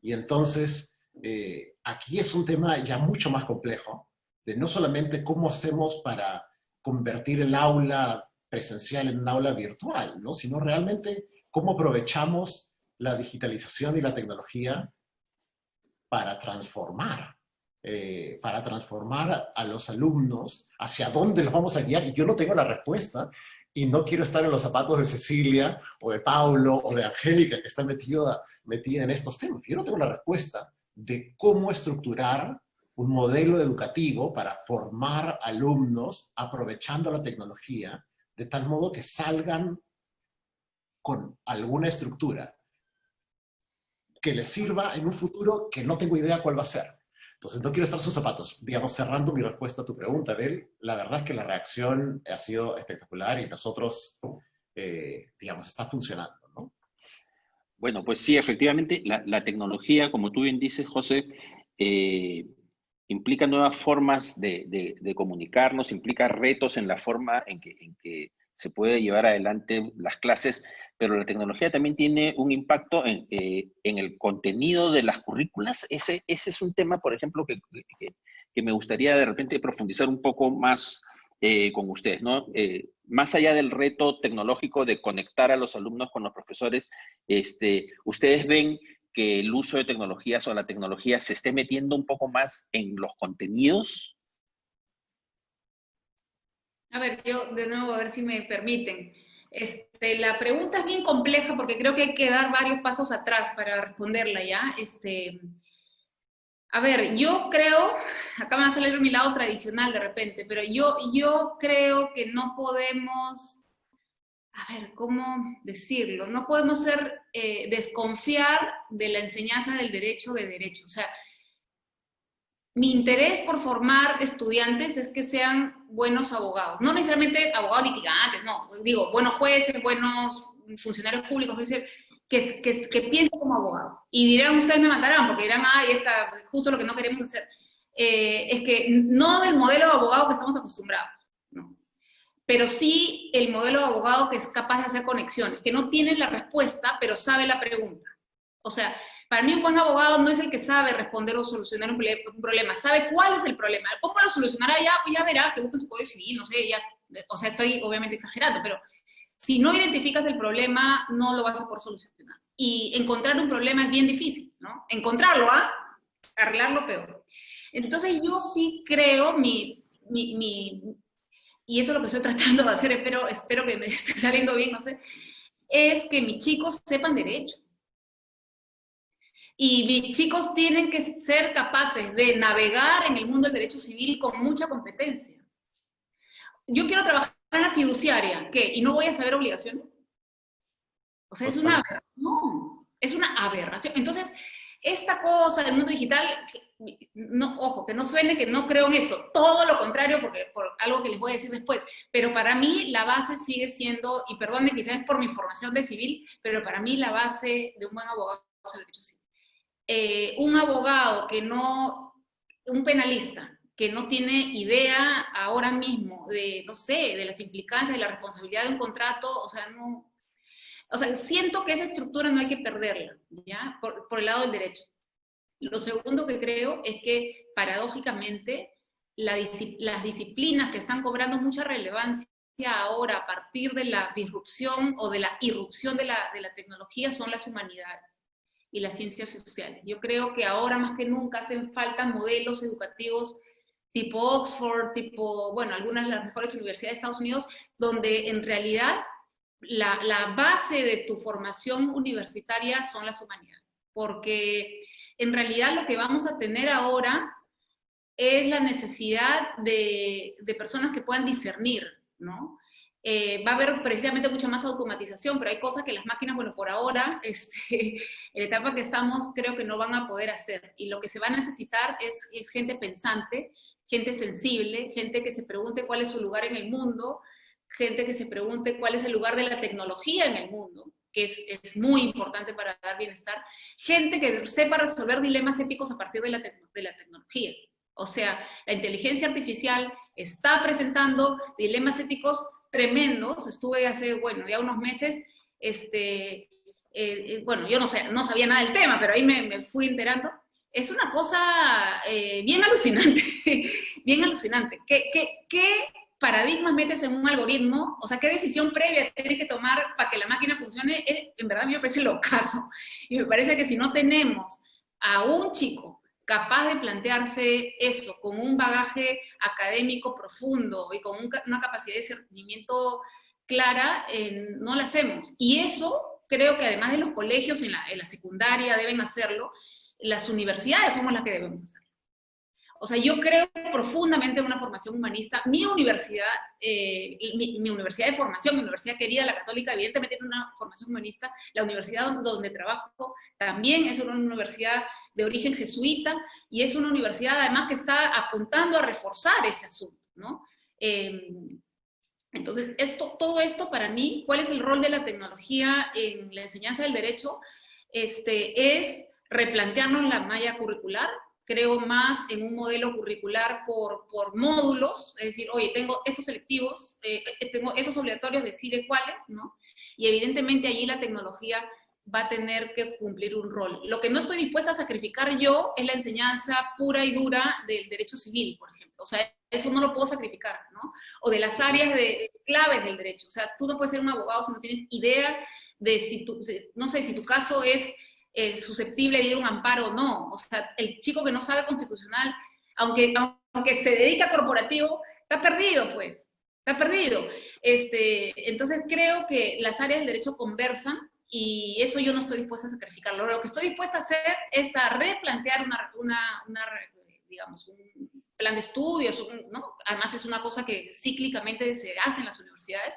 Y entonces, eh, aquí es un tema ya mucho más complejo, de no solamente cómo hacemos para convertir el aula presencial en un aula virtual, ¿no? Sino realmente cómo aprovechamos la digitalización y la tecnología para transformar eh, para transformar a los alumnos, hacia dónde los vamos a guiar, y yo no tengo la respuesta, y no quiero estar en los zapatos de Cecilia, o de Paulo, o de Angélica, que está metida, metida en estos temas. Yo no tengo la respuesta de cómo estructurar un modelo educativo para formar alumnos aprovechando la tecnología, de tal modo que salgan con alguna estructura que les sirva en un futuro que no tengo idea cuál va a ser. Entonces, no quiero estar sus zapatos. Digamos, cerrando mi respuesta a tu pregunta, Abel, la verdad es que la reacción ha sido espectacular y nosotros, eh, digamos, está funcionando, ¿no? Bueno, pues sí, efectivamente, la, tecnología, como tú bien dices, José, eh, implica nuevas formas de, comunicarnos, implica retos en la forma en que, en que se puede llevar adelante las clases, pero la tecnología también tiene un impacto en, eh, el contenido de las currículas. Ese, ese es un tema, por ejemplo, que, me gustaría de repente profundizar un poco más eh, con ustedes, ¿no? Eh, más allá del reto tecnológico de conectar a los alumnos con los profesores, este, ¿ustedes ven que el uso de tecnologías o la tecnología se esté metiendo un poco más en los contenidos? A ver, yo de nuevo, a ver si me permiten. Este, la pregunta es bien compleja porque creo que hay que dar varios pasos atrás para responderla ya. Este, a ver, yo creo, acá me va a salir mi lado tradicional de repente, pero yo, yo creo que no podemos, a ver, ¿cómo decirlo? No podemos ser, eh, desconfiar de la enseñanza del derecho de derecho. O sea, mi interés por formar estudiantes es que sean buenos abogados, no necesariamente abogados litigantes, no, digo, buenos jueces, buenos funcionarios públicos, es decir, que, que, que piensen como abogado. Y dirán, ustedes me mandarán, porque dirán, ay, está justo lo que no queremos hacer. Eh, es que no del modelo de abogado que estamos acostumbrados, no. pero sí el modelo de abogado que es capaz de hacer conexiones, que no tiene la respuesta, pero sabe la pregunta. O sea, para mí un buen abogado no es el que sabe responder o solucionar un, problema, sabe cuál es el problema. ¿Cómo lo solucionará? Ya, pues ya verá que busca su código civil, no sé, ya, o sea, estoy obviamente exagerando, pero si no identificas el problema, no lo vas a poder solucionar. Y encontrar un problema es bien difícil, ¿no? Encontrarlo, ¿ah? Arreglarlo peor. Entonces yo sí creo, mi, mi, mi, y eso es lo que estoy tratando de hacer, espero, espero que me esté saliendo bien, no sé, es que mis chicos sepan derecho y mis chicos tienen que ser capaces de navegar en el mundo del derecho civil con mucha competencia. Yo quiero trabajar en la fiduciaria, ¿qué? ¿Y no voy a saber obligaciones? O sea, es una aberración. Es una aberración. Entonces, esta cosa del mundo digital, no, ojo, que no suene que no creo en eso, todo lo contrario, porque, por algo que les voy a decir después, pero para mí la base sigue siendo, y perdone quizás por mi formación de civil, pero para mí la base de un buen abogado es el derecho civil. Eh, un abogado que no, un penalista, que no tiene idea ahora mismo de, no sé, de las implicancias, de la responsabilidad de un contrato, o sea, no, o sea, siento que esa estructura no hay que perderla, ¿ya? Por, el lado del derecho. Lo segundo que creo es que, paradójicamente, las disciplinas que están cobrando mucha relevancia ahora a partir de la disrupción o de la irrupción de la, de la tecnología son las humanidades y las ciencias sociales. Yo creo que ahora más que nunca hacen falta modelos educativos tipo Oxford, tipo, bueno, algunas de las mejores universidades de Estados Unidos, donde en realidad la, la base de tu formación universitaria son las humanidades. Porque en realidad lo que vamos a tener ahora es la necesidad de, de personas que puedan discernir, ¿no? Eh, va a haber precisamente mucha más automatización, pero hay cosas que las máquinas, bueno, por ahora, este, en la etapa que estamos, creo que no van a poder hacer. Y lo que se va a necesitar es, es gente pensante, gente sensible, gente que se pregunte cuál es su lugar en el mundo, gente que se pregunte cuál es el lugar de la tecnología en el mundo, que es, es, muy importante para dar bienestar, gente que sepa resolver dilemas éticos a partir de la, de la tecnología. O sea, la inteligencia artificial está presentando dilemas éticos tremendos. Estuve hace, bueno, ya unos meses, este, eh, eh, bueno, yo no, sé, no sabía nada del tema, pero ahí me, fui enterando. Es una cosa eh, bien alucinante, bien alucinante. ¿Qué, qué, paradigmas metes en un algoritmo? O sea, ¿qué decisión previa tiene que tomar para que la máquina funcione? En verdad a mí me parece lo caso. Y me parece que si no tenemos a un chico capaz de plantearse eso con un bagaje académico profundo y con una capacidad de discernimiento clara, no lo hacemos. Y eso creo que además de los colegios en la, en la, secundaria deben hacerlo, las universidades somos las que debemos hacerlo. O sea, yo creo profundamente en una formación humanista. Mi universidad, eh, mi, universidad de formación, mi universidad querida, la católica, evidentemente tiene una formación humanista. La universidad donde trabajo también es una universidad de origen jesuita y es una universidad además que está apuntando a reforzar ese asunto, ¿no? Em, entonces, esto, todo esto para mí, ¿cuál es el rol de la tecnología en la enseñanza del derecho? Este, es replantearnos la malla curricular, creo más en un modelo curricular por, por módulos, es decir, oye, tengo estos selectivos, eh, eh, tengo esos obligatorios, decide cuáles, ¿no? Y evidentemente allí la tecnología va a tener que cumplir un rol. Lo que no estoy dispuesta a sacrificar yo es la enseñanza pura y dura del derecho civil, por ejemplo. O sea, eso no lo puedo sacrificar, ¿no? O de las áreas de, claves del derecho. O sea, tú no puedes ser un abogado si no tienes idea de si tú, no sé, si tu caso es eh, susceptible de ir a un amparo o no. O sea, el chico que no sabe constitucional, aunque, aunque se dedica a corporativo, está perdido, pues. Está perdido. Este, entonces creo que las áreas del derecho conversan y eso yo no estoy dispuesta a sacrificarlo. Lo que estoy dispuesta a hacer es a replantear una, una, digamos, un plan de estudios, ¿no? además es una cosa que cíclicamente se hace en las universidades,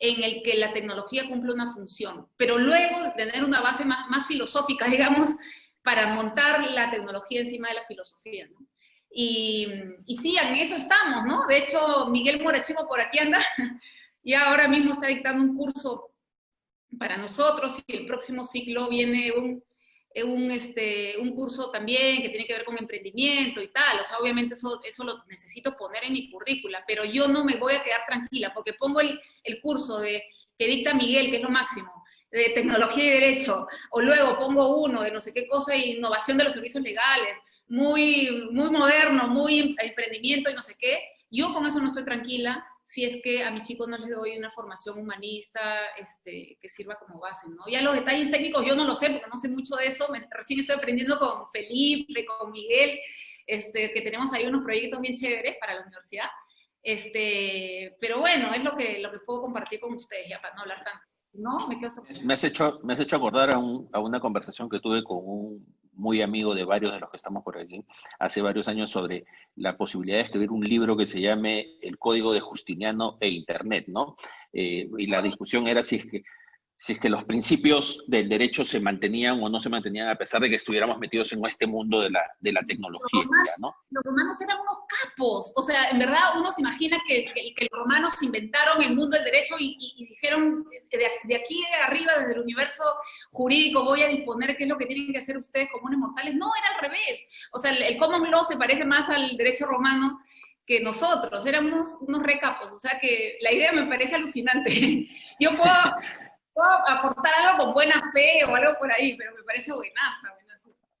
en el que la tecnología cumple una función, pero luego tener una base más, más filosófica, digamos, para montar la tecnología encima de la filosofía, ¿no? Y, y, sí, en eso estamos, ¿no? De hecho, Miguel Morachimo por aquí anda, y ahora mismo está dictando un curso para nosotros, y el próximo ciclo viene un, un, este, un curso también que tiene que ver con emprendimiento y tal, o sea, obviamente eso, eso lo necesito poner en mi currícula, pero yo no me voy a quedar tranquila, porque pongo el, el curso de, que dicta Miguel, que es lo máximo, de tecnología y derecho, o luego pongo uno de no sé qué cosa, innovación de los servicios legales, muy, muy moderno, muy emprendimiento y no sé qué, yo con eso no estoy tranquila, si es que a mi chico no les doy una formación humanista este, que sirva como base, ¿no? Ya los detalles técnicos yo no lo sé, porque no sé mucho de eso, me, recién estoy aprendiendo con Felipe, con Miguel, este, que tenemos ahí unos proyectos bien chéveres para la universidad, este, pero bueno, es lo que, lo que puedo compartir con ustedes, ya para no hablar tanto. ¿No? Me, quedo me, has hecho, me has hecho acordar a, a una conversación que tuve con un muy amigo de varios de los que estamos por aquí, hace varios años sobre la posibilidad de escribir un libro que se llame El Código de Justiniano e Internet, ¿no? Eh, y la discusión era si es que si es que los principios del derecho se mantenían o no se mantenían a pesar de que estuviéramos metidos en este mundo de la, de la tecnología. Los romanos, eran unos capos, o sea, en verdad uno se imagina que, que, los romanos inventaron el mundo del derecho y, dijeron, de, aquí arriba, desde el universo jurídico, voy a disponer qué es lo que tienen que hacer ustedes comunes mortales. No, era al revés. O sea, el, el common law se parece más al derecho romano que nosotros, éramos unos recapos, o sea que la idea me parece alucinante. Yo puedo aportar algo con buena fe o algo por ahí, pero me parece buenaza.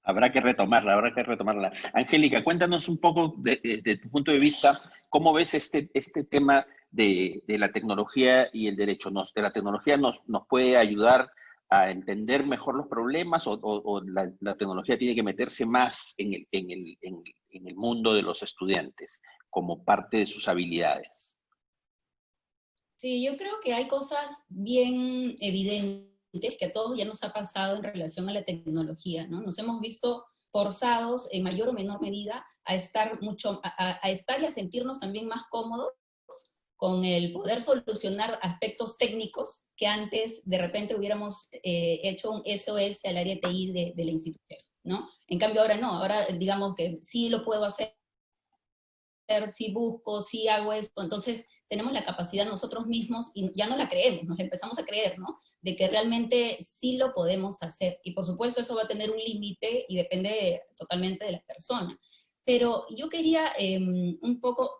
Habrá que retomarla, habrá que retomarla. Angélica, cuéntanos un poco desde tu punto de vista, ¿cómo ves este, este tema de, de la tecnología y el derecho? Nos, ¿La tecnología nos, nos puede ayudar a entender mejor los problemas o, la, tecnología tiene que meterse más en el, en, el, en el mundo de los estudiantes como parte de sus habilidades? Sí, yo creo que hay cosas bien evidentes que a todos ya nos ha pasado en relación a la tecnología, ¿no? Nos hemos visto forzados en mayor o menor medida a estar mucho, a, estar y a sentirnos también más cómodos con el poder solucionar aspectos técnicos que antes de repente hubiéramos eh, hecho un SOS al área TI de, de la institución, ¿no? En cambio ahora no, ahora digamos que sí lo puedo hacer, sí busco, sí hago esto, entonces tenemos la capacidad nosotros mismos, y ya no la creemos, nos empezamos a creer, ¿no? De que realmente sí lo podemos hacer. Y por supuesto eso va a tener un límite y depende totalmente de la persona. Pero yo quería em, un poco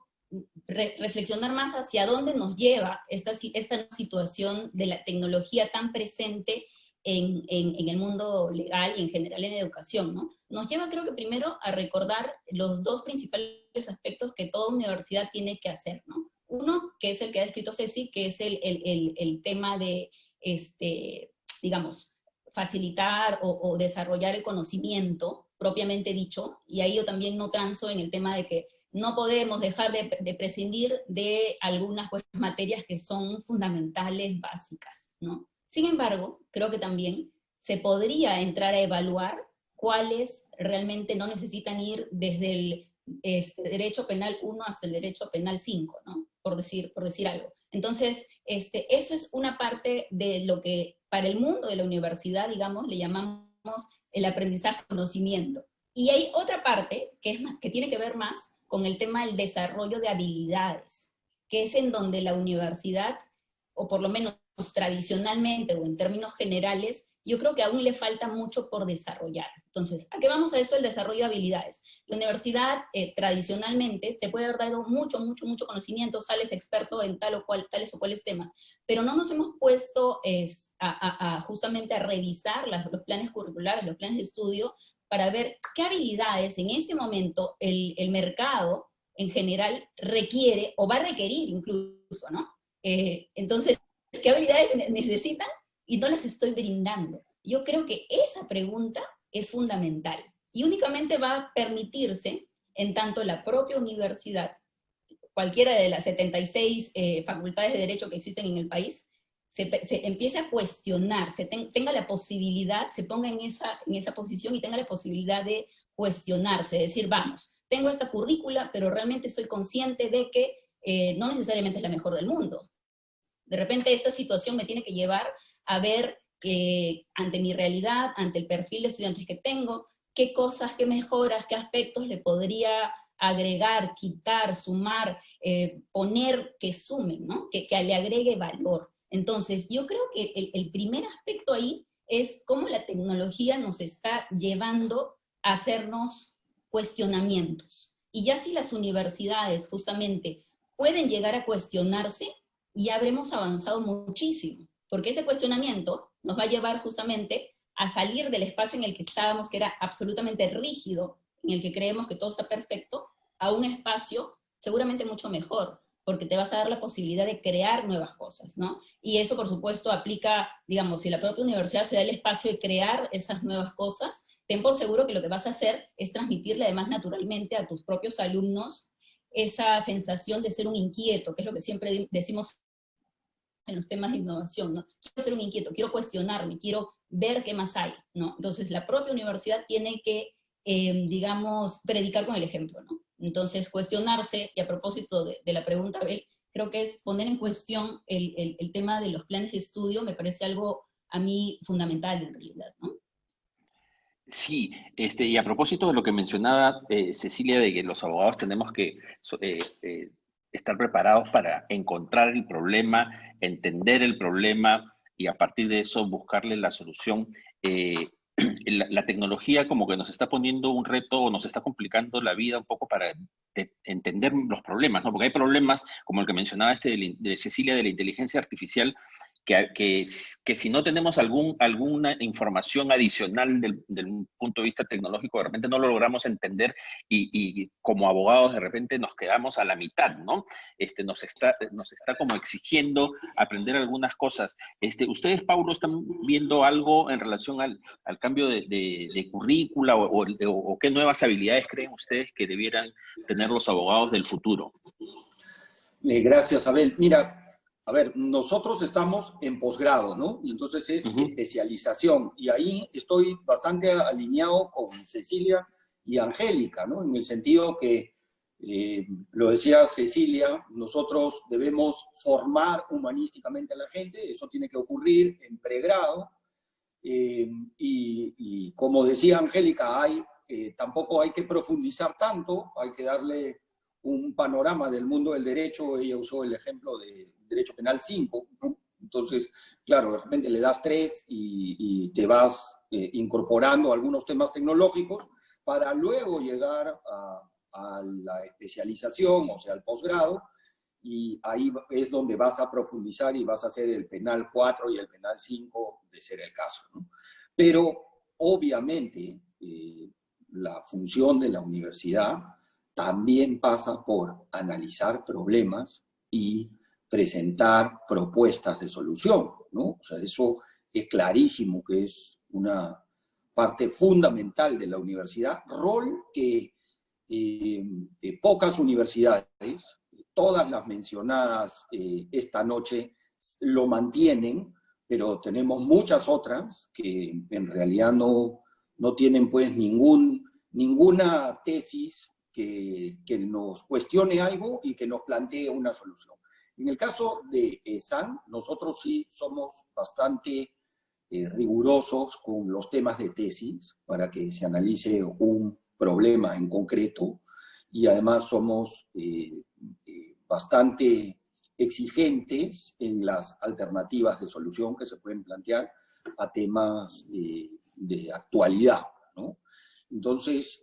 reflexionar más hacia dónde nos lleva esta, esta situación de la tecnología tan presente en, en, en, el mundo legal y en general en educación, ¿no? Nos lleva creo que primero a recordar los dos principales aspectos que toda universidad tiene que hacer, ¿no? Uno, que es el que ha escrito Ceci, que es el, el, el, tema de, este, digamos, facilitar o, desarrollar el conocimiento propiamente dicho, y ahí yo también no transo en el tema de que no podemos dejar de, prescindir de algunas materias que son fundamentales, básicas, ¿no? Sin embargo, creo que también se podría entrar a evaluar cuáles realmente no necesitan ir desde el este, derecho penal 1 hasta el derecho penal 5, ¿no? Por decir, por decir algo. Entonces, este, eso es una parte de lo que para el mundo de la universidad, digamos, le llamamos el aprendizaje conocimiento. Y hay otra parte que, es más, que tiene que ver más con el tema del desarrollo de habilidades, que es en donde la universidad, o por lo menos tradicionalmente o en términos generales, yo creo que aún le falta mucho por desarrollar. Entonces, ¿a qué vamos a eso? El desarrollo de habilidades. La universidad eh, tradicionalmente te puede haber dado mucho, mucho, mucho conocimiento, sales experto en tal o cual, tales o cuales temas, pero no nos hemos puesto a, justamente a revisar los planes curriculares, los planes de estudio, para ver qué habilidades en este momento el, el mercado en general requiere o va a requerir incluso, ¿no? Eh, entonces, ¿qué habilidades necesitan y no las estoy brindando? Yo creo que esa pregunta es fundamental y únicamente va a permitirse en tanto la propia universidad, cualquiera de las 76 eh, facultades de derecho que existen en el país, se, empiece a cuestionar, se tenga la posibilidad, se ponga en esa, en esa posición y tenga la posibilidad de cuestionarse, decir, vamos, tengo esta currícula, pero realmente soy consciente de que eh, no necesariamente es la mejor del mundo. De repente esta situación me tiene que llevar a ver eh, ante mi realidad, ante el perfil de estudiantes que tengo, qué cosas, qué mejoras, qué aspectos le podría agregar, quitar, sumar, eh, poner que sumen, ¿no? que, le agregue valor. Entonces, yo creo que el, el, primer aspecto ahí es cómo la tecnología nos está llevando a hacernos cuestionamientos. Y ya si las universidades justamente pueden llegar a cuestionarse, y habremos avanzado muchísimo, porque ese cuestionamiento nos va a llevar justamente a salir del espacio en el que estábamos, que era absolutamente rígido, en el que creemos que todo está perfecto, a un espacio seguramente mucho mejor, porque te vas a dar la posibilidad de crear nuevas cosas, ¿no? Y eso, por supuesto, aplica, digamos, si la propia universidad se da el espacio de crear esas nuevas cosas, ten por seguro que lo que vas a hacer es transmitirle además naturalmente a tus propios alumnos esa sensación de ser un inquieto, que es lo que siempre decimos en los temas de innovación, ¿no? Quiero ser un inquieto, quiero cuestionarme, quiero ver qué más hay, ¿no? Entonces la propia universidad tiene que, em, digamos, predicar con el ejemplo, ¿no? Entonces cuestionarse, y a propósito de, la pregunta, Abel, creo que es poner en cuestión el, el, tema de los planes de estudio, me parece algo a mí fundamental en realidad. Sí, este, y a propósito de lo que mencionaba eh, Cecilia, de que los abogados tenemos que eh, eh, estar preparados para encontrar el problema, entender el problema y a partir de eso buscarle la solución. La, tecnología como que nos está poniendo un reto o nos está complicando la vida un poco para entender los problemas, ¿no? Porque hay problemas, como el que mencionaba este de Cecilia, de la inteligencia artificial, que, que, si no tenemos algún, alguna información adicional del, punto de vista tecnológico, de repente no lo logramos entender y, como abogados de repente nos quedamos a la mitad, ¿no? Este, nos, está, nos está como exigiendo aprender algunas cosas. Este, ¿Ustedes, Paulo, están viendo algo en relación al, al cambio de, de, currícula o, o qué nuevas habilidades creen ustedes que debieran tener los abogados del futuro? Eh, gracias, Abel. Mira, a ver, nosotros estamos en posgrado, ¿no? Y entonces es especialización. Y ahí estoy bastante alineado con Cecilia y Angélica, ¿no? En el sentido que, eh, lo decía Cecilia, nosotros debemos formar humanísticamente a la gente, eso tiene que ocurrir en pregrado. Eh, y, como decía Angélica, hay, eh, tampoco hay que profundizar tanto, hay que darle un panorama del mundo del derecho, ella usó el ejemplo de Derecho Penal 5, Entonces, claro, de repente le das tres y, te vas eh, incorporando algunos temas tecnológicos para luego llegar a, la especialización, o sea, al posgrado, y ahí es donde vas a profundizar y vas a hacer el penal 4 y el penal 5, de ser el caso. Pero, obviamente, eh, la función de la universidad también pasa por analizar problemas y presentar propuestas de solución, ¿no? O sea, eso es clarísimo que es una parte fundamental de la universidad, rol que eh, eh, pocas universidades, todas las mencionadas eh, esta noche, lo mantienen, pero tenemos muchas otras que en realidad no, no tienen pues ningún, ninguna tesis que, nos cuestione algo y que nos plantee una solución. En el caso de SAN, nosotros sí somos bastante eh, rigurosos con los temas de tesis para que se analice un problema en concreto y además somos eh, eh, bastante exigentes en las alternativas de solución que se pueden plantear a temas de actualidad. ¿no? Entonces,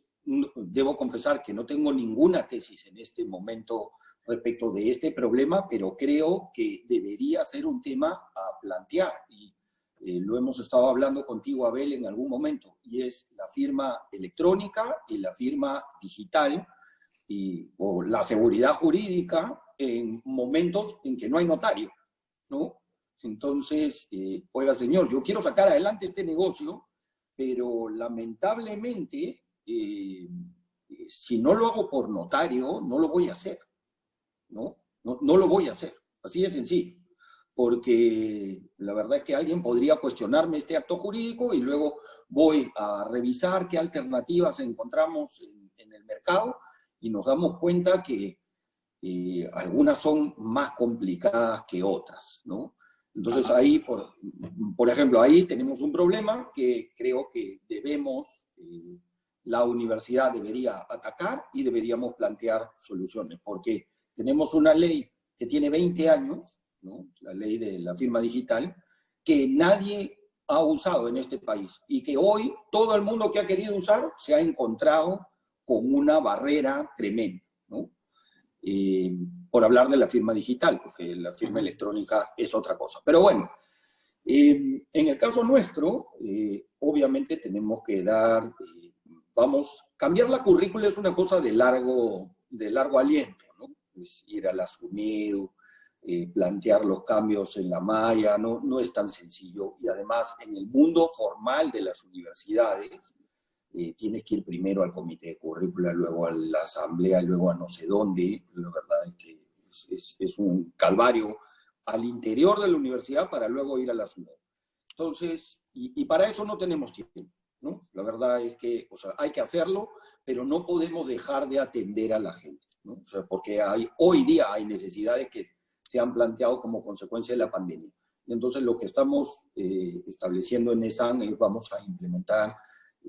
debo confesar que no tengo ninguna tesis en este momento respecto de este problema, pero creo que debería ser un tema a plantear, y eh, lo hemos estado hablando contigo, Abel, en algún momento, y es la firma electrónica y la firma digital, y, o la seguridad jurídica en momentos en que no hay notario, ¿no? Entonces, eh, oiga señor, yo quiero sacar adelante este negocio, pero lamentablemente, eh, si no lo hago por notario, no lo voy a hacer. ¿no? No, lo voy a hacer, así de sencillo, porque la verdad es que alguien podría cuestionarme este acto jurídico y luego voy a revisar qué alternativas encontramos en, el mercado y nos damos cuenta que eh, algunas son más complicadas que otras, ¿no? Entonces ahí, por, por, ejemplo, ahí tenemos un problema que creo que debemos, eh, la universidad debería atacar y deberíamos plantear soluciones, porque tenemos una ley que tiene 20 años, la ley de la firma digital, que nadie ha usado en este país y que hoy todo el mundo que ha querido usar se ha encontrado con una barrera tremenda, eh, por hablar de la firma digital, porque la firma electrónica es otra cosa. Pero bueno, eh, en el caso nuestro, eh, obviamente tenemos que dar, vamos, cambiar la currícula es una cosa de largo, de largo aliento ir a la SUNEDU, eh, plantear los cambios en la malla, no, no es tan sencillo. Y además, en el mundo formal de las universidades, eh, tienes que ir primero al comité de currícula, luego a la asamblea, luego a no sé dónde. La verdad es que es, un calvario al interior de la universidad para luego ir a la SUNEDU. Entonces, y, para eso no tenemos tiempo, ¿no? La verdad es que, o sea, hay que hacerlo, pero no podemos dejar de atender a la gente porque hay, hoy día hay necesidades que se han planteado como consecuencia de la pandemia. Y entonces lo que estamos eh, estableciendo en ESAN es vamos a implementar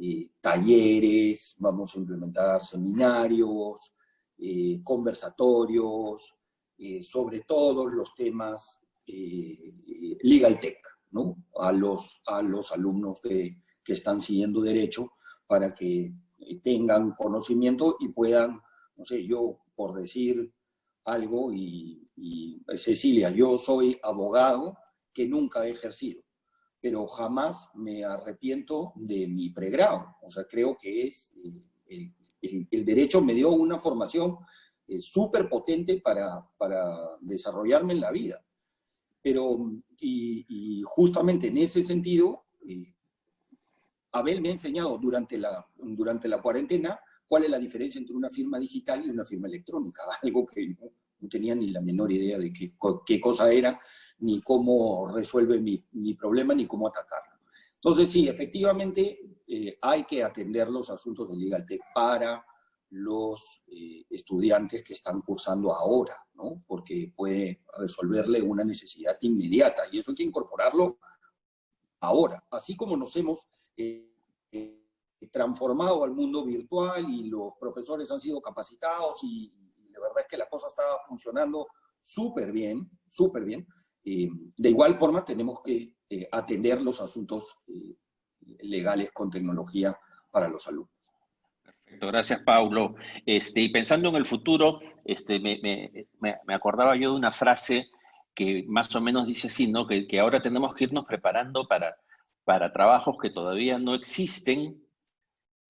eh, talleres, vamos a implementar seminarios, eh, conversatorios, sobre todos los temas legal tech, ¿no? A los, a los alumnos que, que están siguiendo derecho para que tengan conocimiento y puedan, no sé, yo por decir algo, y, Cecilia, yo soy abogado que nunca he ejercido, pero jamás me arrepiento de mi pregrado. O sea, creo que es, eh, el, derecho me dio una formación eh, súper potente para, para desarrollarme en la vida. Pero, y, justamente en ese sentido, eh, Abel me ha enseñado durante la, durante la cuarentena cuál es la diferencia entre una firma digital y una firma electrónica, algo que no, tenía ni la menor idea de qué, qué cosa era, ni cómo resuelve mi, mi, problema, ni cómo atacarlo. Entonces sí, efectivamente eh, hay que atender los asuntos de Legal Tech para los eh, estudiantes que están cursando ahora, ¿no? porque puede resolverle una necesidad inmediata y eso hay que incorporarlo ahora, así como nos hemos eh, transformado al mundo virtual y los profesores han sido capacitados y, la verdad es que la cosa está funcionando súper bien, súper bien. Eh, de igual forma tenemos que eh, atender los asuntos eh, legales con tecnología para los alumnos. Perfecto, gracias Paulo. Este, y pensando en el futuro, este, me, me, acordaba yo de una frase que más o menos dice así, ¿no? que, que ahora tenemos que irnos preparando para, para trabajos que todavía no existen,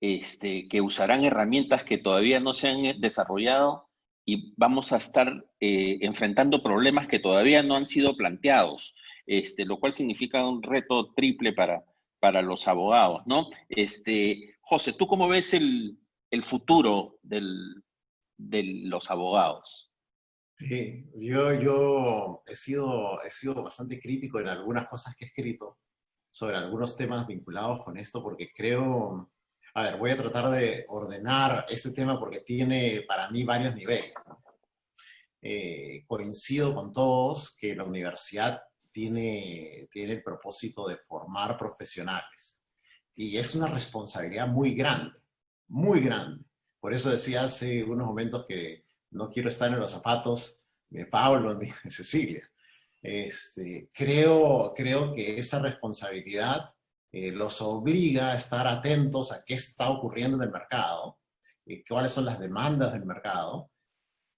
este, que usarán herramientas que todavía no se han eh, desarrollado y vamos a estar eh, enfrentando problemas que todavía no han sido planteados, este, lo cual significa un reto triple para, para los abogados, ¿no? Este, José, ¿tú cómo ves el, futuro del, de los abogados? Sí, yo, yo he, sido, he sido bastante crítico en algunas cosas que he escrito sobre algunos temas vinculados con esto, porque creo A ver, voy a tratar de ordenar este tema porque tiene para mí varios niveles. Eh, coincido con todos que la universidad tiene, tiene el propósito de formar profesionales. Y es una responsabilidad muy grande, muy grande. Por eso decía hace unos momentos que no quiero estar en los zapatos de Pablo ni de Cecilia. Este, creo, creo que esa responsabilidad eh, los obliga a estar atentos a qué está ocurriendo en el mercado, y cuáles son las demandas del mercado,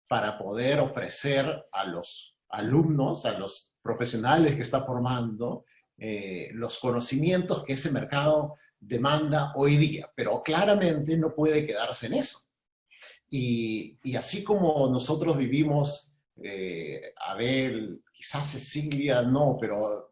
para poder ofrecer a los alumnos, a los profesionales que está formando, eh, los conocimientos que ese mercado demanda hoy día. Pero claramente no puede quedarse en eso. Y, y así como nosotros vivimos, eh, Abel, quizás Cecilia no, pero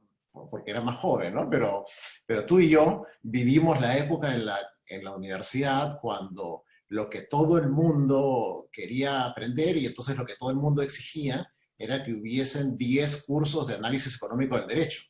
porque era más joven, ¿no? Pero, pero tú y yo vivimos la época en la, en la universidad cuando lo que todo el mundo quería aprender y entonces lo que todo el mundo exigía era que hubiesen 10 cursos de análisis económico del derecho,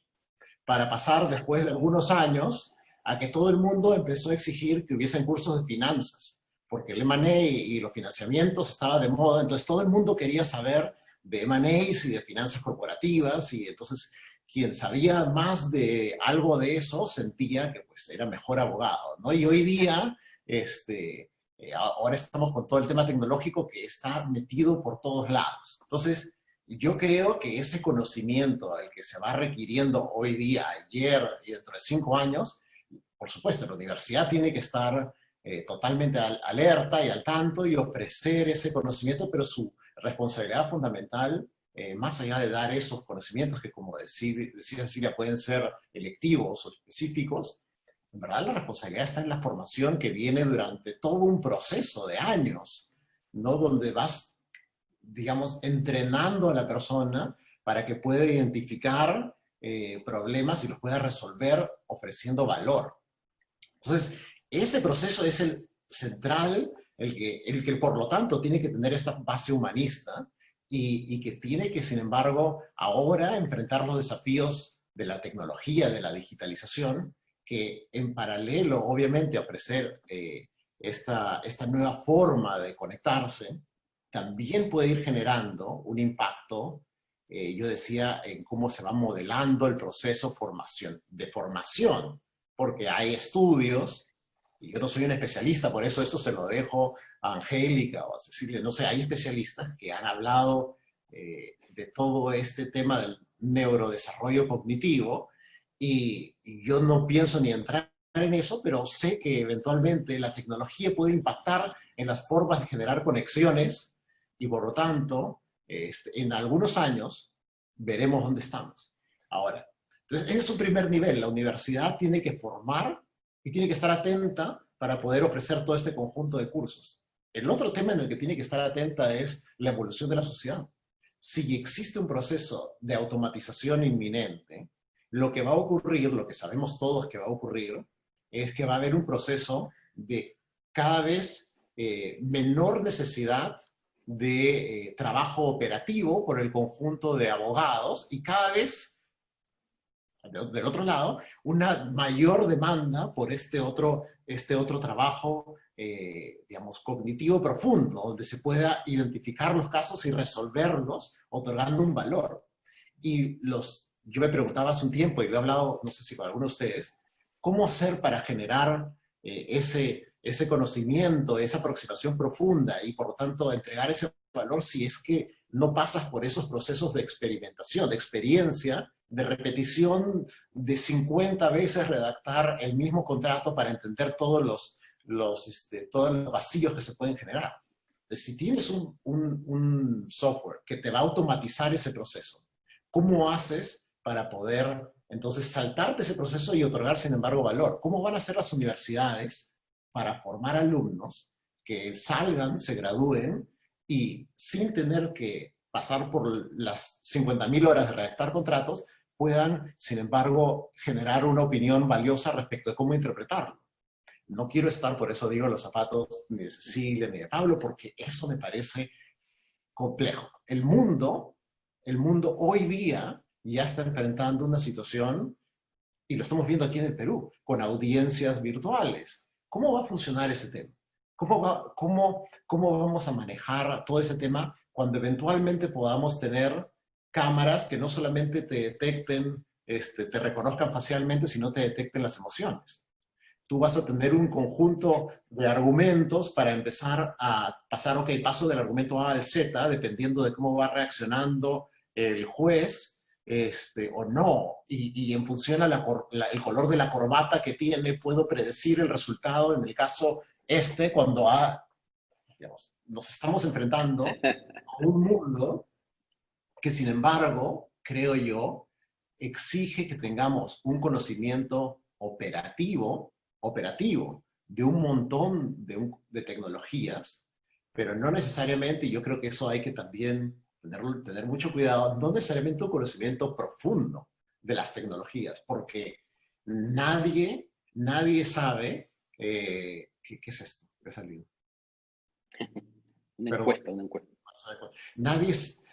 para pasar después de algunos años a que todo el mundo empezó a exigir que hubiesen cursos de finanzas, porque el M&A y los financiamientos estaban de moda, entonces todo el mundo quería saber de M&As y de finanzas corporativas, y entonces quien sabía más de algo de eso sentía que pues, era mejor abogado, ¿no? Y hoy día, este, eh, ahora estamos con todo el tema tecnológico que está metido por todos lados. Entonces, yo creo que ese conocimiento al que se va requiriendo hoy día, ayer y dentro de cinco años, por supuesto, la universidad tiene que estar eh, totalmente alerta y al tanto y ofrecer ese conocimiento, pero su responsabilidad fundamental eh, más allá de dar esos conocimientos que, como decía, decía Cecilia, pueden ser electivos o específicos, en verdad la responsabilidad está en la formación que viene durante todo un proceso de años, ¿no? Donde vas, digamos, entrenando a la persona para que pueda identificar eh, problemas y los pueda resolver ofreciendo valor. Entonces, ese proceso es el central, el que, el que por lo tanto tiene que tener esta base humanista, y, que tiene que, sin embargo, ahora enfrentar los desafíos de la tecnología, de la digitalización, que en paralelo, obviamente, ofrecer eh, esta, esta nueva forma de conectarse, también puede ir generando un impacto, eh, yo decía, en cómo se va modelando el proceso formación, de formación, porque hay estudios, yo no soy un especialista, por eso eso se lo dejo a Angélica o a Cecilia, no sé, hay especialistas que han hablado eh, de todo este tema del neurodesarrollo cognitivo y, yo no pienso ni entrar en eso, pero sé que eventualmente la tecnología puede impactar en las formas de generar conexiones y por lo tanto, este, en algunos años veremos dónde estamos. Ahora, entonces es un primer nivel, la universidad tiene que formar y tiene que estar atenta para poder ofrecer todo este conjunto de cursos. El otro tema en el que tiene que estar atenta es la evolución de la sociedad. Si existe un proceso de automatización inminente, lo que va a ocurrir, lo que sabemos todos que va a ocurrir, es que va a haber un proceso de cada vez eh, menor necesidad de eh, trabajo operativo por el conjunto de abogados y cada vez, del otro lado, una mayor demanda por este otro, este otro trabajo eh, digamos, cognitivo profundo, donde se pueda identificar los casos y resolverlos, otorgando un valor. Y los, yo me preguntaba hace un tiempo, y lo he hablado, no sé si con alguno de ustedes, ¿cómo hacer para generar eh, ese, ese conocimiento, esa aproximación profunda, y por lo tanto entregar ese valor si es que no pasas por esos procesos de experimentación, de experiencia, de repetición de 50 veces redactar el mismo contrato para entender todos los los, este, todos los vacíos que se pueden generar. si tienes un, un, software que te va a automatizar ese proceso, ¿cómo haces para poder entonces saltarte ese proceso y otorgar, sin embargo, valor? ¿Cómo van a ser las universidades para formar alumnos que salgan, se gradúen y sin tener que pasar por las 50.000 horas de redactar contratos, puedan, sin embargo, generar una opinión valiosa respecto de cómo interpretarlo? No quiero estar, por eso digo, los zapatos ni de Cecilia ni de Pablo, porque eso me parece complejo. El mundo, el mundo hoy día ya está enfrentando una situación, y lo estamos viendo aquí en el Perú, con audiencias virtuales. ¿cómo va a funcionar ese tema? ¿Cómo, va, cómo, ¿Cómo vamos a manejar todo ese tema cuando eventualmente podamos tener cámaras que no solamente te detecten, este, te reconozcan facialmente, sino te detecten las emociones? Tú vas a tener un conjunto de argumentos para empezar a pasar, ok, paso del argumento A al Z, dependiendo de cómo va reaccionando el juez, este, o no, y, en función al color de la corbata que tiene, puedo predecir el resultado en el caso este, cuando ha, digamos, nos estamos enfrentando a un mundo que, sin embargo, creo yo, exige que tengamos un conocimiento operativo, operativo de un montón de, de tecnologías, pero no necesariamente, y yo creo que eso hay que también tener, tener mucho cuidado, no necesariamente un conocimiento profundo de las tecnologías, porque nadie, nadie sabe eh, ¿qué, ¿qué, es esto? ¿Qué ha salido? Una encuesta, una encuesta. Nadie, es,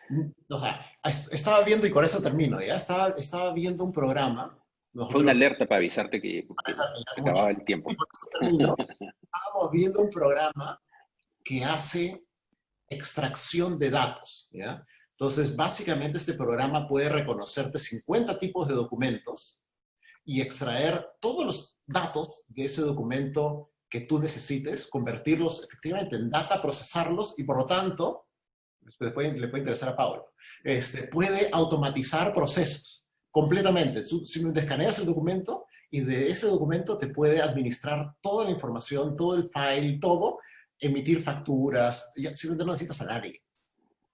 o sea, estaba viendo, y con eso termino, ya estaba, estaba viendo un programa. Fue una alerta para avisarte que, acababa el tiempo. estábamos viendo un programa que hace extracción de datos, ¿ya? Entonces, básicamente este programa puede reconocerte 50 tipos de documentos y extraer todos los datos de ese documento que tú necesites, convertirlos efectivamente en data, procesarlos y por lo tanto, le puede, le puede interesar a Pablo, este, puede automatizar procesos completamente. Tú simplemente escaneas el documento y de ese documento te puede administrar toda la información, todo el file, todo, emitir facturas, simplemente no necesitas a nadie,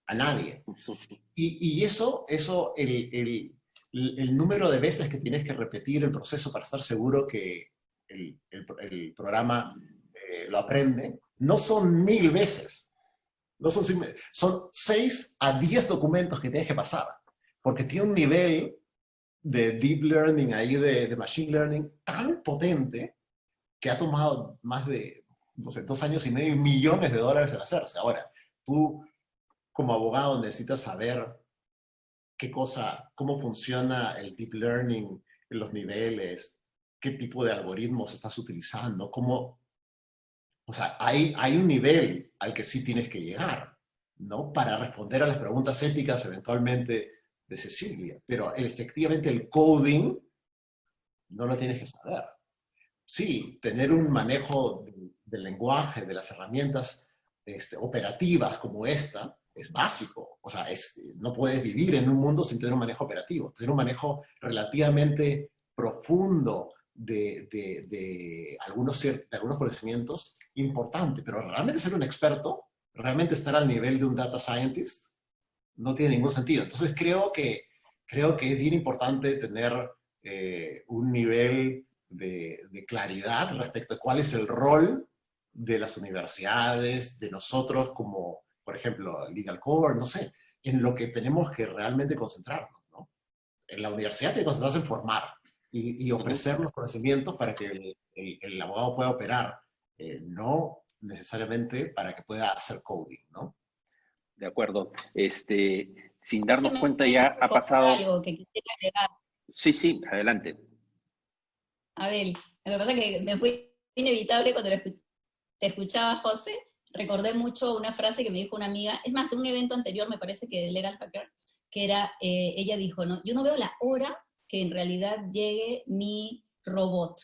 a nadie. Y, y eso, eso el, el, el, número de veces que tienes que repetir el proceso para estar seguro que el, el programa eh, lo aprende, no son mil veces. No son, son seis a diez documentos que tienes que pasar, porque tiene un nivel de deep learning ahí, de, de machine learning, tan potente que ha tomado más de, no sé, dos años y medio millones de dólares en hacerse. Ahora, tú como abogado necesitas saber qué cosa, cómo funciona el deep learning los niveles, qué tipo de algoritmos estás utilizando, cómo... O sea, hay, hay un nivel al que sí tienes que llegar, ¿no? Para responder a las preguntas éticas eventualmente de Cecilia. Pero efectivamente el coding no lo tienes que saber. Sí, tener un manejo del, lenguaje, de las herramientas este, operativas como esta, es básico. O sea, es, no puedes vivir en un mundo sin tener un manejo operativo. Tener un manejo relativamente profundo de, de, algunos, de algunos conocimientos, importante. Pero realmente ser un experto, realmente estar al nivel de un data scientist, no tiene ningún sentido. Entonces creo que, creo que es bien importante tener eh, un nivel de, de claridad respecto a cuál es el rol de las universidades, de nosotros como por ejemplo, Legal Core, no sé, en lo que tenemos que realmente concentrarnos, ¿no? En la universidad tiene que concentrarse en formar y, ofrecer los conocimientos para que el, abogado pueda operar, eh, no necesariamente para que pueda hacer coding, ¿no? De acuerdo. Este, sin darnos cuenta ya ha pasado... Algo que quisiera agregar. Sí, sí, adelante. Abel, lo que pasa es que me fue inevitable cuando te escuchaba, José, recordé mucho una frase que me dijo una amiga, es más, en un evento anterior me parece que de Legal Hacker, que era, eh, ella dijo, no, yo no veo la hora que en realidad llegue mi robot.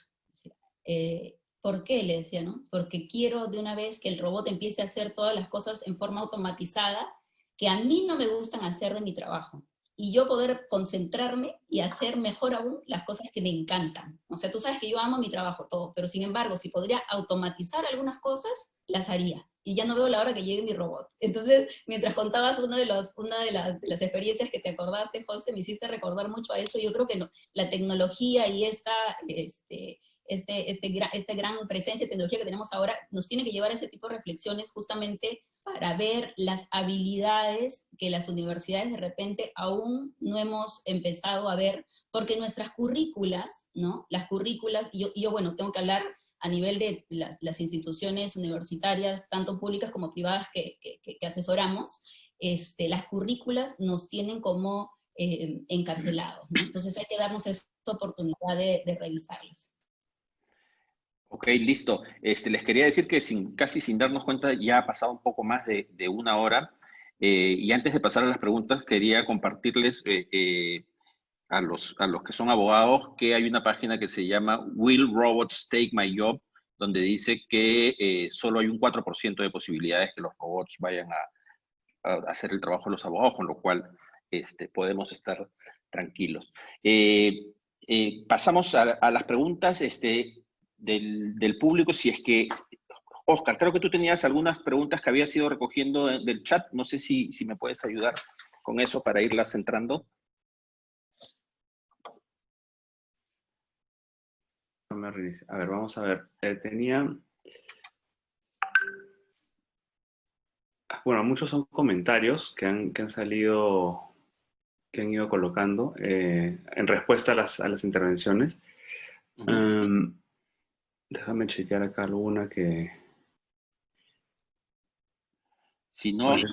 Eh, ¿Por qué? Le decía, ¿no? Porque quiero de una vez que el robot empiece a hacer todas las cosas en forma automatizada que a mí no me gustan hacer de mi trabajo y yo poder concentrarme y hacer mejor aún las cosas que me encantan. O sea, tú sabes que yo amo mi trabajo todo, pero sin embargo, si podría automatizar algunas cosas, las haría. Y ya no veo la hora que llegue mi robot. Entonces, mientras contabas uno de los, una de las, de las experiencias que te acordaste, José, me hiciste recordar mucho a eso. Yo creo que no, la tecnología y esta, este, este, este, esta gran presencia de tecnología que tenemos ahora nos tiene que llevar a ese tipo de reflexiones justamente para ver las habilidades que las universidades de repente aún no hemos empezado a ver, porque nuestras currículas, ¿no? Las currículas, y yo, bueno, tengo que hablar a nivel de las, instituciones universitarias, tanto públicas como privadas que, asesoramos, este, las currículas nos tienen como eh, encarcelados, Entonces hay que darnos esa oportunidad de, de revisarlas. Ok, listo. Este, les quería decir que sin, casi sin darnos cuenta ya ha pasado un poco más de, una hora. Eh, y antes de pasar a las preguntas, quería compartirles eh, eh, a, los, a los que son abogados que hay una página que se llama Will Robots Take My Job, donde dice que solo hay un 4% de posibilidades que los robots vayan a, a, hacer el trabajo de los abogados, con lo cual este, podemos estar tranquilos. pasamos a, a, las preguntas. Este, del, del, público, si es que... Oscar, creo que tú tenías algunas preguntas que habías ido recogiendo del chat. No sé si, si me puedes ayudar con eso para irlas entrando. A ver, vamos a ver. Eh, tenía... Bueno, muchos son comentarios que han, que han salido, que han ido colocando eh, en respuesta a las, a las intervenciones. Uh -huh. um, Déjame chequear acá alguna que... Si no, eh,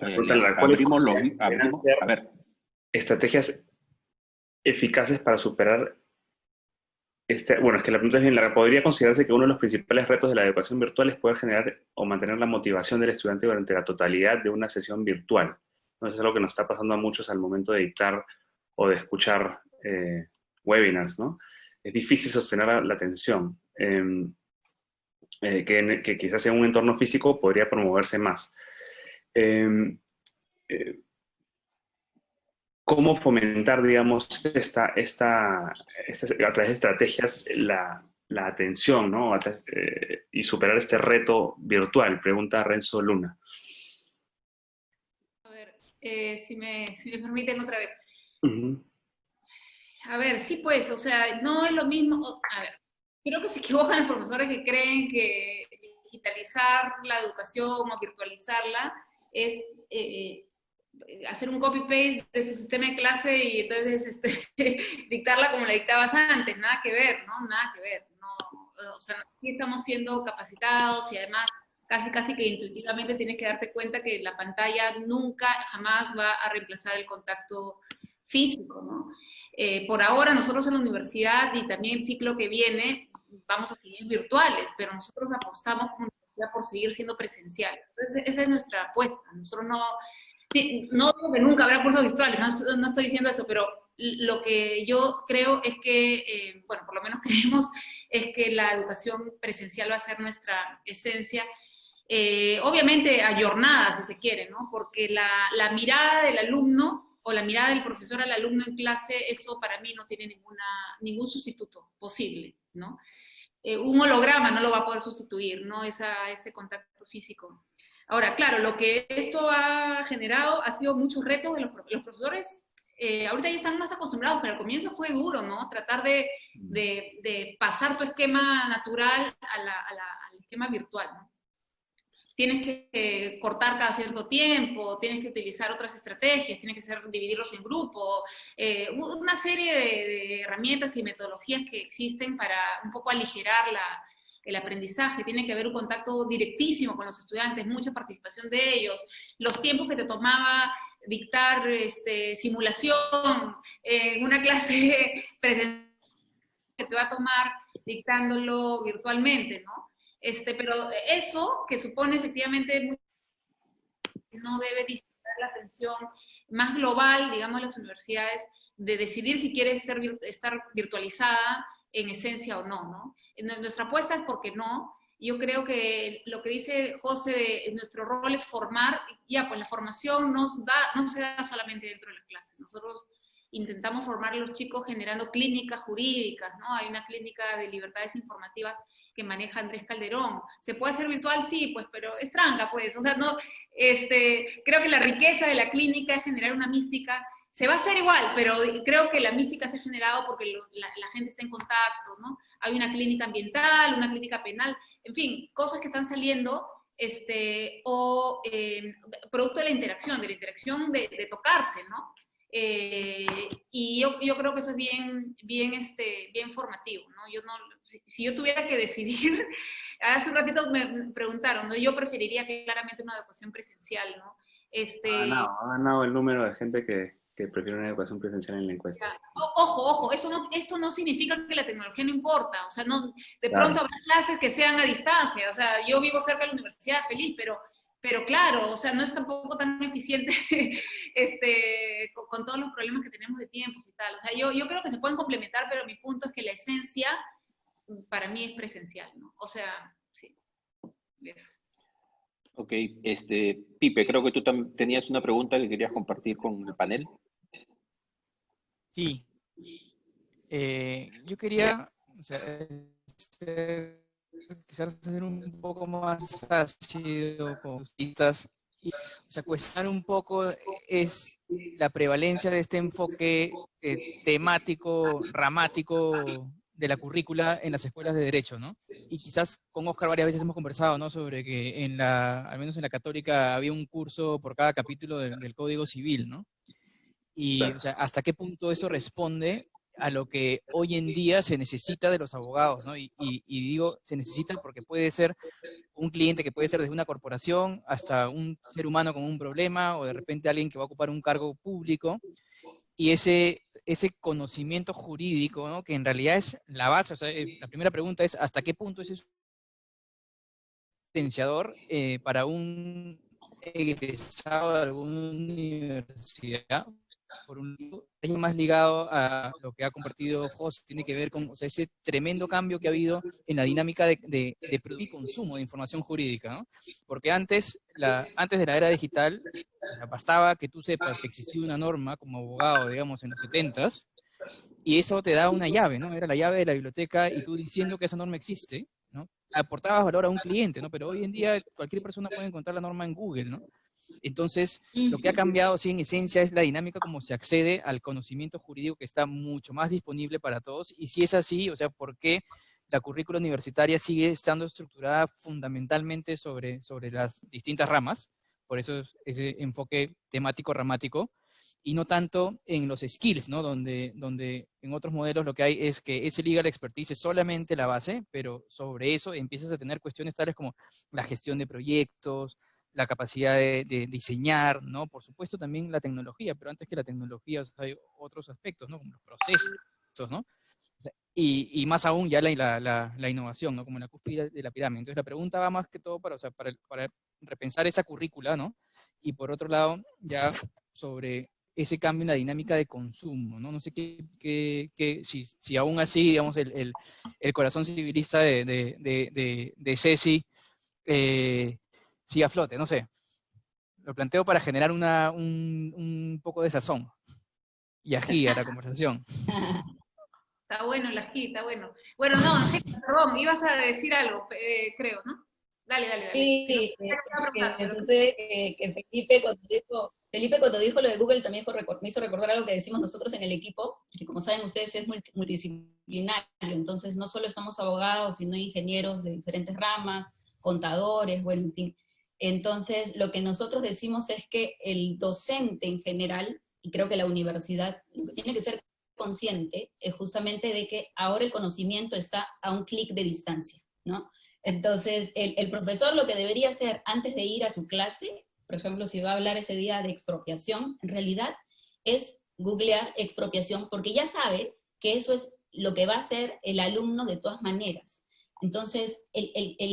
abrimos lo, abrimos, a ver. Estrategias eficaces para superar este... Bueno, es que la pregunta es bien larga. ¿Podría considerarse que uno de los principales retos de la educación virtual es poder generar o mantener la motivación del estudiante durante la totalidad de una sesión virtual? Entonces es algo que nos está pasando a muchos al momento de dictar o de escuchar eh, webinars, ¿no? Es difícil sostener la, la atención. Eh, eh, que, que, quizás en un entorno físico podría promoverse más. Eh, eh, ¿Cómo fomentar, digamos, esta, esta, esta, a través de estrategias la, la atención ¿no? Eh, y superar este reto virtual? Pregunta Renzo Luna. A ver, si, me, si me permiten otra vez. Uh -huh. A ver, sí pues, o sea, no es lo mismo, a ver, creo que se equivocan los profesores que creen que digitalizar la educación o virtualizarla es eh, hacer un copy-paste de su sistema de clase y entonces este, dictarla como la dictabas antes, nada que ver, ¿no? Nada que ver, no, o sea, aquí estamos siendo capacitados y además casi casi que intuitivamente tienes que darte cuenta que la pantalla nunca, jamás va a reemplazar el contacto físico, ¿no? Eh, por ahora nosotros en la universidad y también el ciclo que viene vamos a seguir virtuales, pero nosotros apostamos como universidad por seguir siendo presenciales. Entonces, esa es nuestra apuesta. Nosotros no, sí, no digo que nunca habrá cursos virtuales, no no estoy, diciendo eso, pero lo que yo creo es que, eh, bueno, por lo menos creemos, es que la educación presencial va a ser nuestra esencia. Eh, obviamente ayornada, si se quiere, ¿no? Porque la, la mirada del alumno o la mirada del profesor al alumno en clase, eso para mí no tiene ninguna, ningún sustituto posible, ¿no? Eh, un holograma no lo va a poder sustituir, ¿no? Esa, ese contacto físico. Ahora, claro, lo que esto ha generado ha sido muchos retos de los, los profesores. Eh, ahorita ya están más acostumbrados, pero al comienzo fue duro, ¿no? Tratar de, de, de pasar tu esquema natural a la, a la, al esquema virtual, ¿no? Tienes que eh, cortar cada cierto tiempo, tienes que utilizar otras estrategias, tienes que ser, dividirlos en grupos, eh, una serie de, herramientas y metodologías que existen para un poco aligerar el aprendizaje, tiene que haber un contacto directísimo con los estudiantes, mucha participación de ellos, los tiempos que te tomaba dictar este, simulación en una clase presencial que te va a tomar dictándolo virtualmente, ¿no? Este, pero eso, que supone efectivamente, no debe distraer la atención más global, digamos, de las universidades, de decidir si quiere ser, estar virtualizada en esencia o no, ¿no? Nuestra apuesta es porque no. Yo creo que lo que dice José, nuestro rol es formar, ya, pues la formación nos da, no se da solamente dentro de la clase. Nosotros intentamos formar a los chicos generando clínicas jurídicas, ¿no? Hay una clínica de libertades informativas que maneja Andrés Calderón. ¿Se puede hacer virtual? Sí, pues, pero es tranca, pues. O sea, no, este, creo que la riqueza de la clínica es generar una mística. Se va a hacer igual, pero creo que la mística se ha generado porque la, gente está en contacto, ¿no? Hay una clínica ambiental, una clínica penal, en fin, cosas que están saliendo, este, o eh, producto de la interacción, de la interacción de, de tocarse, ¿no? Eh, y yo, yo, creo que eso es bien, bien, este, bien formativo, ¿no? Yo no, si, si, yo tuviera que decidir, hace un ratito me preguntaron, ¿no? Yo preferiría claramente una educación presencial, ¿no? Este... Ha ganado, ha ganado el número de gente que, que prefieren una educación presencial en la encuesta. Ojo, ojo, eso no, esto no significa que la tecnología no importa, o sea, no, de pronto habrá clases que sean a distancia, o sea, yo vivo cerca de la universidad, feliz, pero, pero claro, o sea, no es tampoco tan eficiente este, con, todos los problemas que tenemos de tiempos y tal, o sea, yo, yo creo que se pueden complementar, pero mi punto es que la esencia para mí es presencial, ¿no? O sea, sí, eso. Ok, este, Pipe, creo que tú tenías una pregunta que querías compartir con el panel. Sí. Eh, yo quería o sea, quizás ser un poco más ácido con y o sea, cuestionar un poco es la prevalencia de este enfoque eh, temático, ramático de la currícula en las escuelas de Derecho, ¿no? Y quizás con Oscar varias veces hemos conversado, ¿no? Sobre que en la, al menos en la Católica, había un curso por cada capítulo del, Código Civil, ¿no? Y, o sea, hasta qué punto eso responde a lo que hoy en día se necesita de los abogados, ¿no? Y, digo, se necesita porque puede ser un cliente que puede ser desde una corporación hasta un ser humano con un problema o de repente alguien que va a ocupar un cargo público y ese, ese conocimiento jurídico, ¿no? que en realidad es la base, o sea, eh, la primera pregunta es, ¿hasta qué punto es potenciador eh, para un egresado de alguna universidad por un año más ligado a lo que ha compartido José, tiene que ver con ese tremendo cambio que ha habido en la dinámica de, de, y consumo de información jurídica, ¿no? Porque antes, la, antes de la era digital, bastaba que tú sepas que existía una norma como abogado, digamos, en los 70s, y eso te da una llave, ¿no? Era la llave de la biblioteca y tú diciendo que esa norma existe, ¿no? Aportabas valor a un cliente, ¿no? Pero hoy en día cualquier persona puede encontrar la norma en Google, ¿no? Entonces, lo que ha cambiado, sí, en esencia, es la dinámica como se accede al conocimiento jurídico que está mucho más disponible para todos. Y si es así, o sea, ¿por qué la currícula universitaria sigue estando estructurada fundamentalmente sobre, sobre las distintas ramas? Por eso ese enfoque temático-ramático y no tanto en los skills, ¿no? Donde, donde en otros modelos lo que hay es que ese legal expertise es solamente la base, pero sobre eso empiezas a tener cuestiones tales como la gestión de proyectos, la capacidad de, diseñar, ¿no? Por supuesto también la tecnología, pero antes que la tecnología hay otros aspectos, ¿no? Como los procesos, ¿no? y, más aún ya la, la, la, innovación, ¿no? Como la cúspide de la pirámide. Entonces la pregunta va más que todo para, o sea, para, para repensar esa currícula, ¿no? Y por otro lado, ya sobre ese cambio en la dinámica de consumo, ¿no? No sé qué, qué, qué si, si, aún así, digamos, el, el, el corazón civilista de, de, de, de Ceci eh, sigue a flote, no sé. Lo planteo para generar una, un, un poco de sazón y ají a la conversación. Está bueno el ají, está bueno. Bueno, no, perdón, ibas a decir algo, eh, creo, ¿no? Dale, dale, dale. Sí, sí, que, sucede que, Felipe cuando, dijo, Felipe cuando dijo lo de Google también me hizo recordar algo que decimos nosotros en el equipo, que como saben ustedes es multidisciplinario, entonces no solo estamos abogados, sino ingenieros de diferentes ramas, contadores, bueno, en fin. Entonces, lo que nosotros decimos es que el docente en general, y creo que la universidad, tiene que ser consciente es justamente de que ahora el conocimiento está a un clic de distancia, ¿no? Entonces, el, profesor lo que debería hacer antes de ir a su clase, por ejemplo, si va a hablar ese día de expropiación, en realidad es googlear expropiación, porque ya sabe que eso es lo que va a hacer el alumno de todas maneras. Entonces,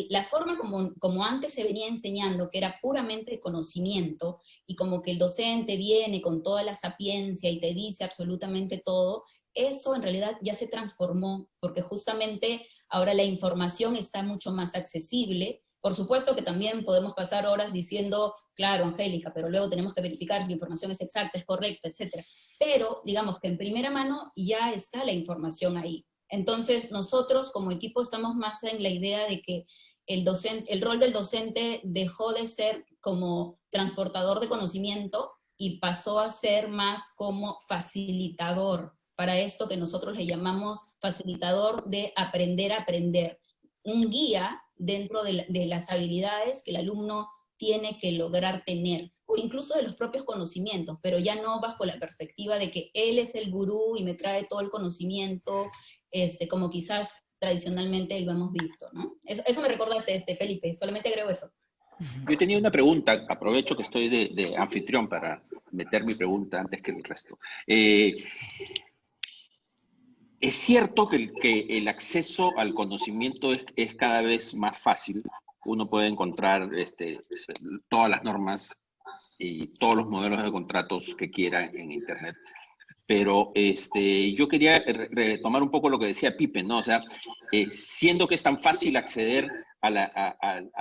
la forma como, como antes se venía enseñando, que era puramente conocimiento, y como que el docente viene con toda la sapiencia y te dice absolutamente todo, eso en realidad ya se transformó, porque justamente ahora la información está mucho más accesible. Por supuesto que también podemos pasar horas diciendo, claro, Angélica, pero luego tenemos que verificar si la información es exacta, es correcta, etc. Pero digamos que en primera mano ya está la información ahí. Entonces nosotros como equipo estamos más en la idea de que el, docente, el rol del docente dejó de ser como transportador de conocimiento y pasó a ser más como facilitador. Para esto que nosotros le llamamos facilitador de aprender a aprender, un guía dentro de, las habilidades que el alumno tiene que lograr tener, o incluso de los propios conocimientos, pero ya no bajo la perspectiva de que él es el gurú y me trae todo el conocimiento, este, como quizás tradicionalmente lo hemos visto, ¿no? Eso, me recordaste, este, Felipe, solamente agrego eso. Yo tenía una pregunta, aprovecho que estoy de, anfitrión para, meter mi pregunta antes que el resto. Eh, es cierto que el, que el, acceso al conocimiento es, es, cada vez más fácil. Uno puede encontrar este, todas las normas y todos los modelos de contratos que quiera en Internet. Pero este, yo quería retomar un poco lo que decía Pipe, ¿no? O sea, eh, siendo que es tan fácil acceder a al,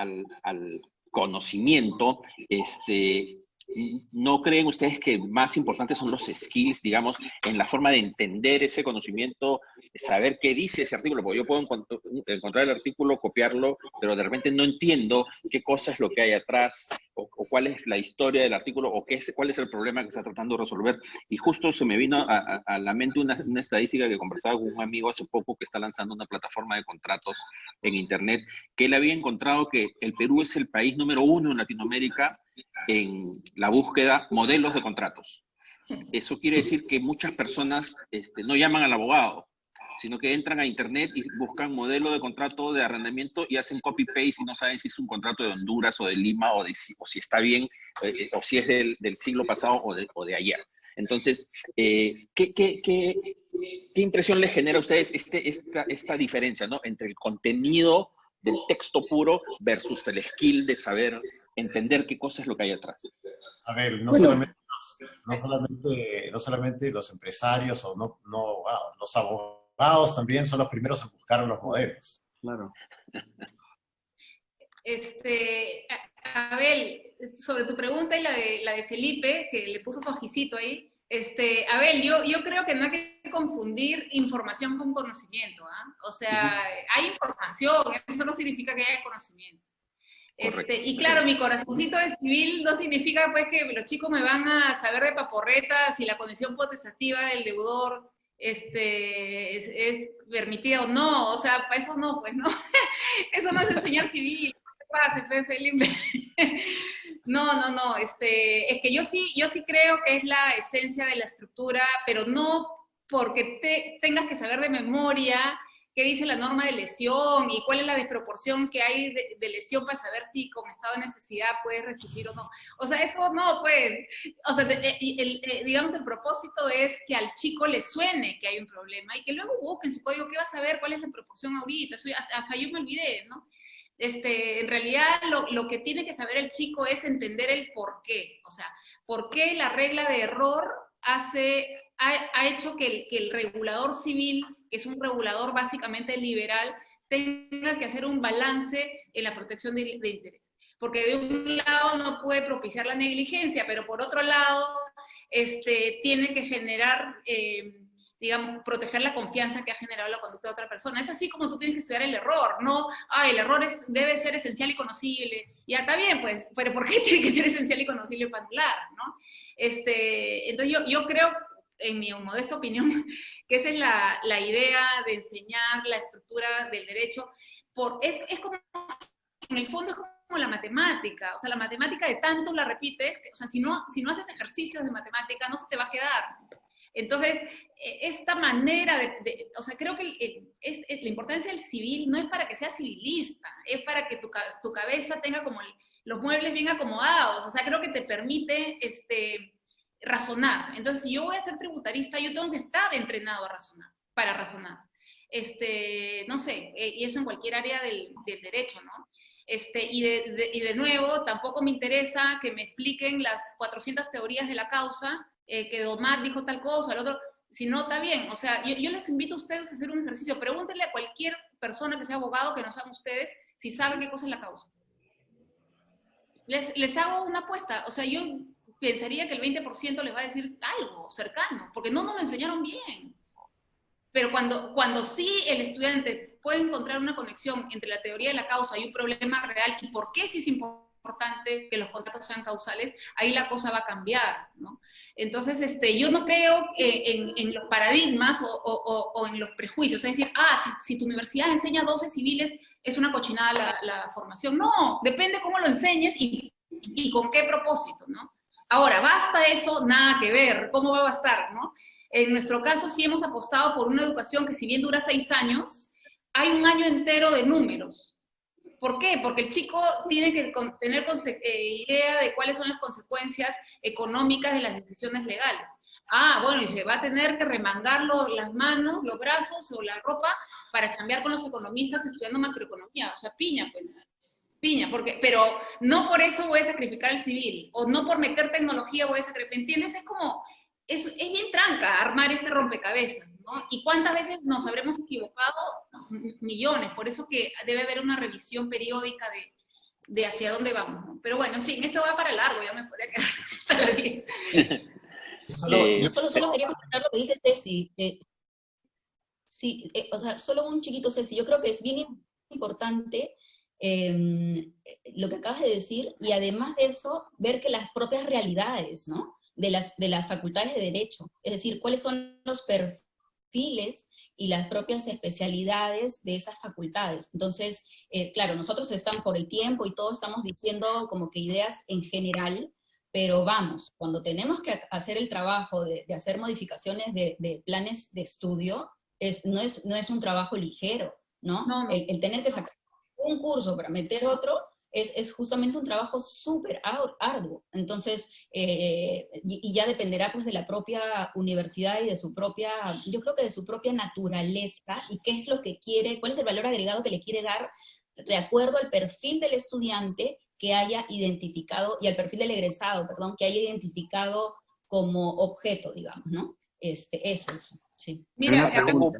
al, conocimiento, este, ¿no creen ustedes que más importantes son los skills, digamos, en la forma de entender ese conocimiento, saber qué dice ese artículo? Porque yo puedo encontrar el artículo, copiarlo, pero de repente no entiendo qué cosa es lo que hay atrás, o, cuál es la historia del artículo, o qué es, cuál es el problema que está tratando de resolver. Y justo se me vino a la mente una, una, estadística que conversaba con un amigo hace poco que está lanzando una plataforma de contratos en Internet, que él había encontrado que el Perú es el país número uno en Latinoamérica en la búsqueda modelos de contratos. Eso quiere decir que muchas personas este, no llaman al abogado, sino que entran a internet y buscan modelo de contrato de arrendamiento y hacen copy-paste y no saben si es un contrato de Honduras o de Lima o, si está bien, eh, o si es del, del, siglo pasado o de, o de ayer. Entonces, eh, ¿qué, qué, qué, ¿qué, impresión les genera a ustedes este, esta, esta diferencia ¿no? entre el contenido del texto puro versus el skill de saber entender qué cosa es lo que hay atrás. A ver, no, bueno. solamente, los, no, solamente, no solamente los empresarios o no, no wow, los abogados también son los primeros en buscar los modelos. Claro. Este, Abel, sobre tu pregunta y la de, la de Felipe, que le puso su ojicito ahí, este, Abel, yo, yo creo que no hay que confundir información con conocimiento. ¿ah? O sea, hay información, eso no significa que haya conocimiento. Este, y claro, mi corazoncito de civil no significa pues que los chicos me van a saber de paporretas si la condición potestativa del deudor este, es, es, permitida o no. O sea, para eso no, pues no. eso no es enseñar civil. ¿Qué pasa, Felipe? No, no, no, este, es que yo sí, yo sí creo que es la esencia de la estructura, pero no porque te, tengas que saber de memoria qué dice la norma de lesión y cuál es la desproporción que hay de, lesión para saber si con estado de necesidad puedes resistir o no. O sea, eso no, pues, o sea, el, el, el, digamos, el propósito es que al chico le suene que hay un problema y que luego busque en su código qué va a saber, cuál es la proporción ahorita, hasta, hasta yo me olvidé, ¿no? Este, en realidad lo, lo, que tiene que saber el chico es entender el por qué, o sea, por qué la regla de error hace, ha, ha hecho que el, que el, regulador civil, que es un regulador básicamente liberal, tenga que hacer un balance en la protección de, interés. Porque de un lado no puede propiciar la negligencia, pero por otro lado este, tiene que generar... Eh, digamos, proteger la confianza que ha generado la conducta de otra persona. Es así como tú tienes que estudiar el error, no, ah, el error es, debe ser esencial y conocible. Ya está bien, pues, pero ¿por qué tiene que ser esencial y conocible para anular, no? Este, entonces yo, yo creo, en mi modesta opinión, que esa es la, la idea de enseñar la estructura del derecho. Por, es, es como, en el fondo es como la matemática, o sea, la matemática de tanto la repites, o sea, si no, si no haces ejercicios de matemática, no se te va a quedar. Entonces, e, esta manera de, o sea, creo que es, la importancia del civil no es para que seas civilista, es para que tu, tu cabeza tenga como los muebles bien acomodados, o sea, creo que te permite este, razonar. Entonces, si yo voy a ser tributarista, yo tengo que estar entrenado a razonar, para razonar. Este, no sé, e, y eso en cualquier área del, del derecho, ¿no? Este, y, de, de, y de nuevo, tampoco me interesa que me expliquen las 400 teorías de la causa, eh, que dijo tal cosa, el otro, si no, está bien. O sea, yo, yo, les invito a ustedes a hacer un ejercicio. Pregúntenle a cualquier persona que sea abogado, que no sean ustedes, si saben qué cosa es la causa. Les, les hago una apuesta. O sea, yo pensaría que el 20% les va a decir algo cercano, porque no nos lo enseñaron bien. Pero cuando, cuando sí el estudiante puede encontrar una conexión entre la teoría de la causa y un problema real y por qué sí es importante que los contratos sean causales, ahí la cosa va a cambiar, ¿no? Entonces, este, yo no creo en, en, los paradigmas o, o, o, en los prejuicios, es decir, ah, si, si, tu universidad enseña 12 civiles, es una cochinada la, la formación. No, depende cómo lo enseñes y, y, con qué propósito, ¿no? Ahora, basta eso, nada que ver, ¿cómo va a bastar, no? En nuestro caso sí hemos apostado por una educación que si bien dura seis años, hay un año entero de números. ¿Por qué? Porque el chico tiene que tener eh, idea de cuáles son las consecuencias económicas de las decisiones legales. Ah, bueno, y se va a tener que remangar las manos, los brazos o la ropa para cambiar con los economistas estudiando macroeconomía. O sea, piña, pues. Piña, porque, pero no por eso voy a sacrificar el civil, o no por meter tecnología voy a sacrificar, ¿entiendes? Es como, es bien tranca armar este rompecabezas, ¿no? ¿Y cuántas veces nos habremos equivocado? Millones, por eso que debe haber una revisión periódica de, de hacia dónde vamos, ¿no? Pero bueno, en fin, esto va para largo, ya me podría quedar hasta la 10. Solo, eh, solo, solo, quería comentar lo que dice Ceci. Eh, sí, eh, o sea, solo un chiquito Ceci. Yo creo que es bien importante Em, lo que acabas de decir, y además de eso, ver que las propias realidades, ¿no? De las, de las facultades de Derecho, es decir, cuáles son los perfiles y las propias especialidades de esas facultades. Entonces, eh, claro, nosotros estamos por el tiempo y todos estamos diciendo como que ideas en general, pero vamos, cuando tenemos que hacer el trabajo de, hacer modificaciones de, planes de estudio, es, no, es, no es un trabajo ligero, ¿no? El, el, tener que sacar un curso para meter otro, es, es justamente un trabajo súper arduo. Entonces, eh, y, ya dependerá pues de la propia universidad y de su propia, yo creo que de su propia naturaleza y qué es lo que quiere, cuál es el valor agregado que le quiere dar de acuerdo al perfil del estudiante que haya identificado, y al perfil del egresado, perdón, que haya identificado como objeto, digamos, ¿no? Este, eso, eso, sí. Mira, tengo,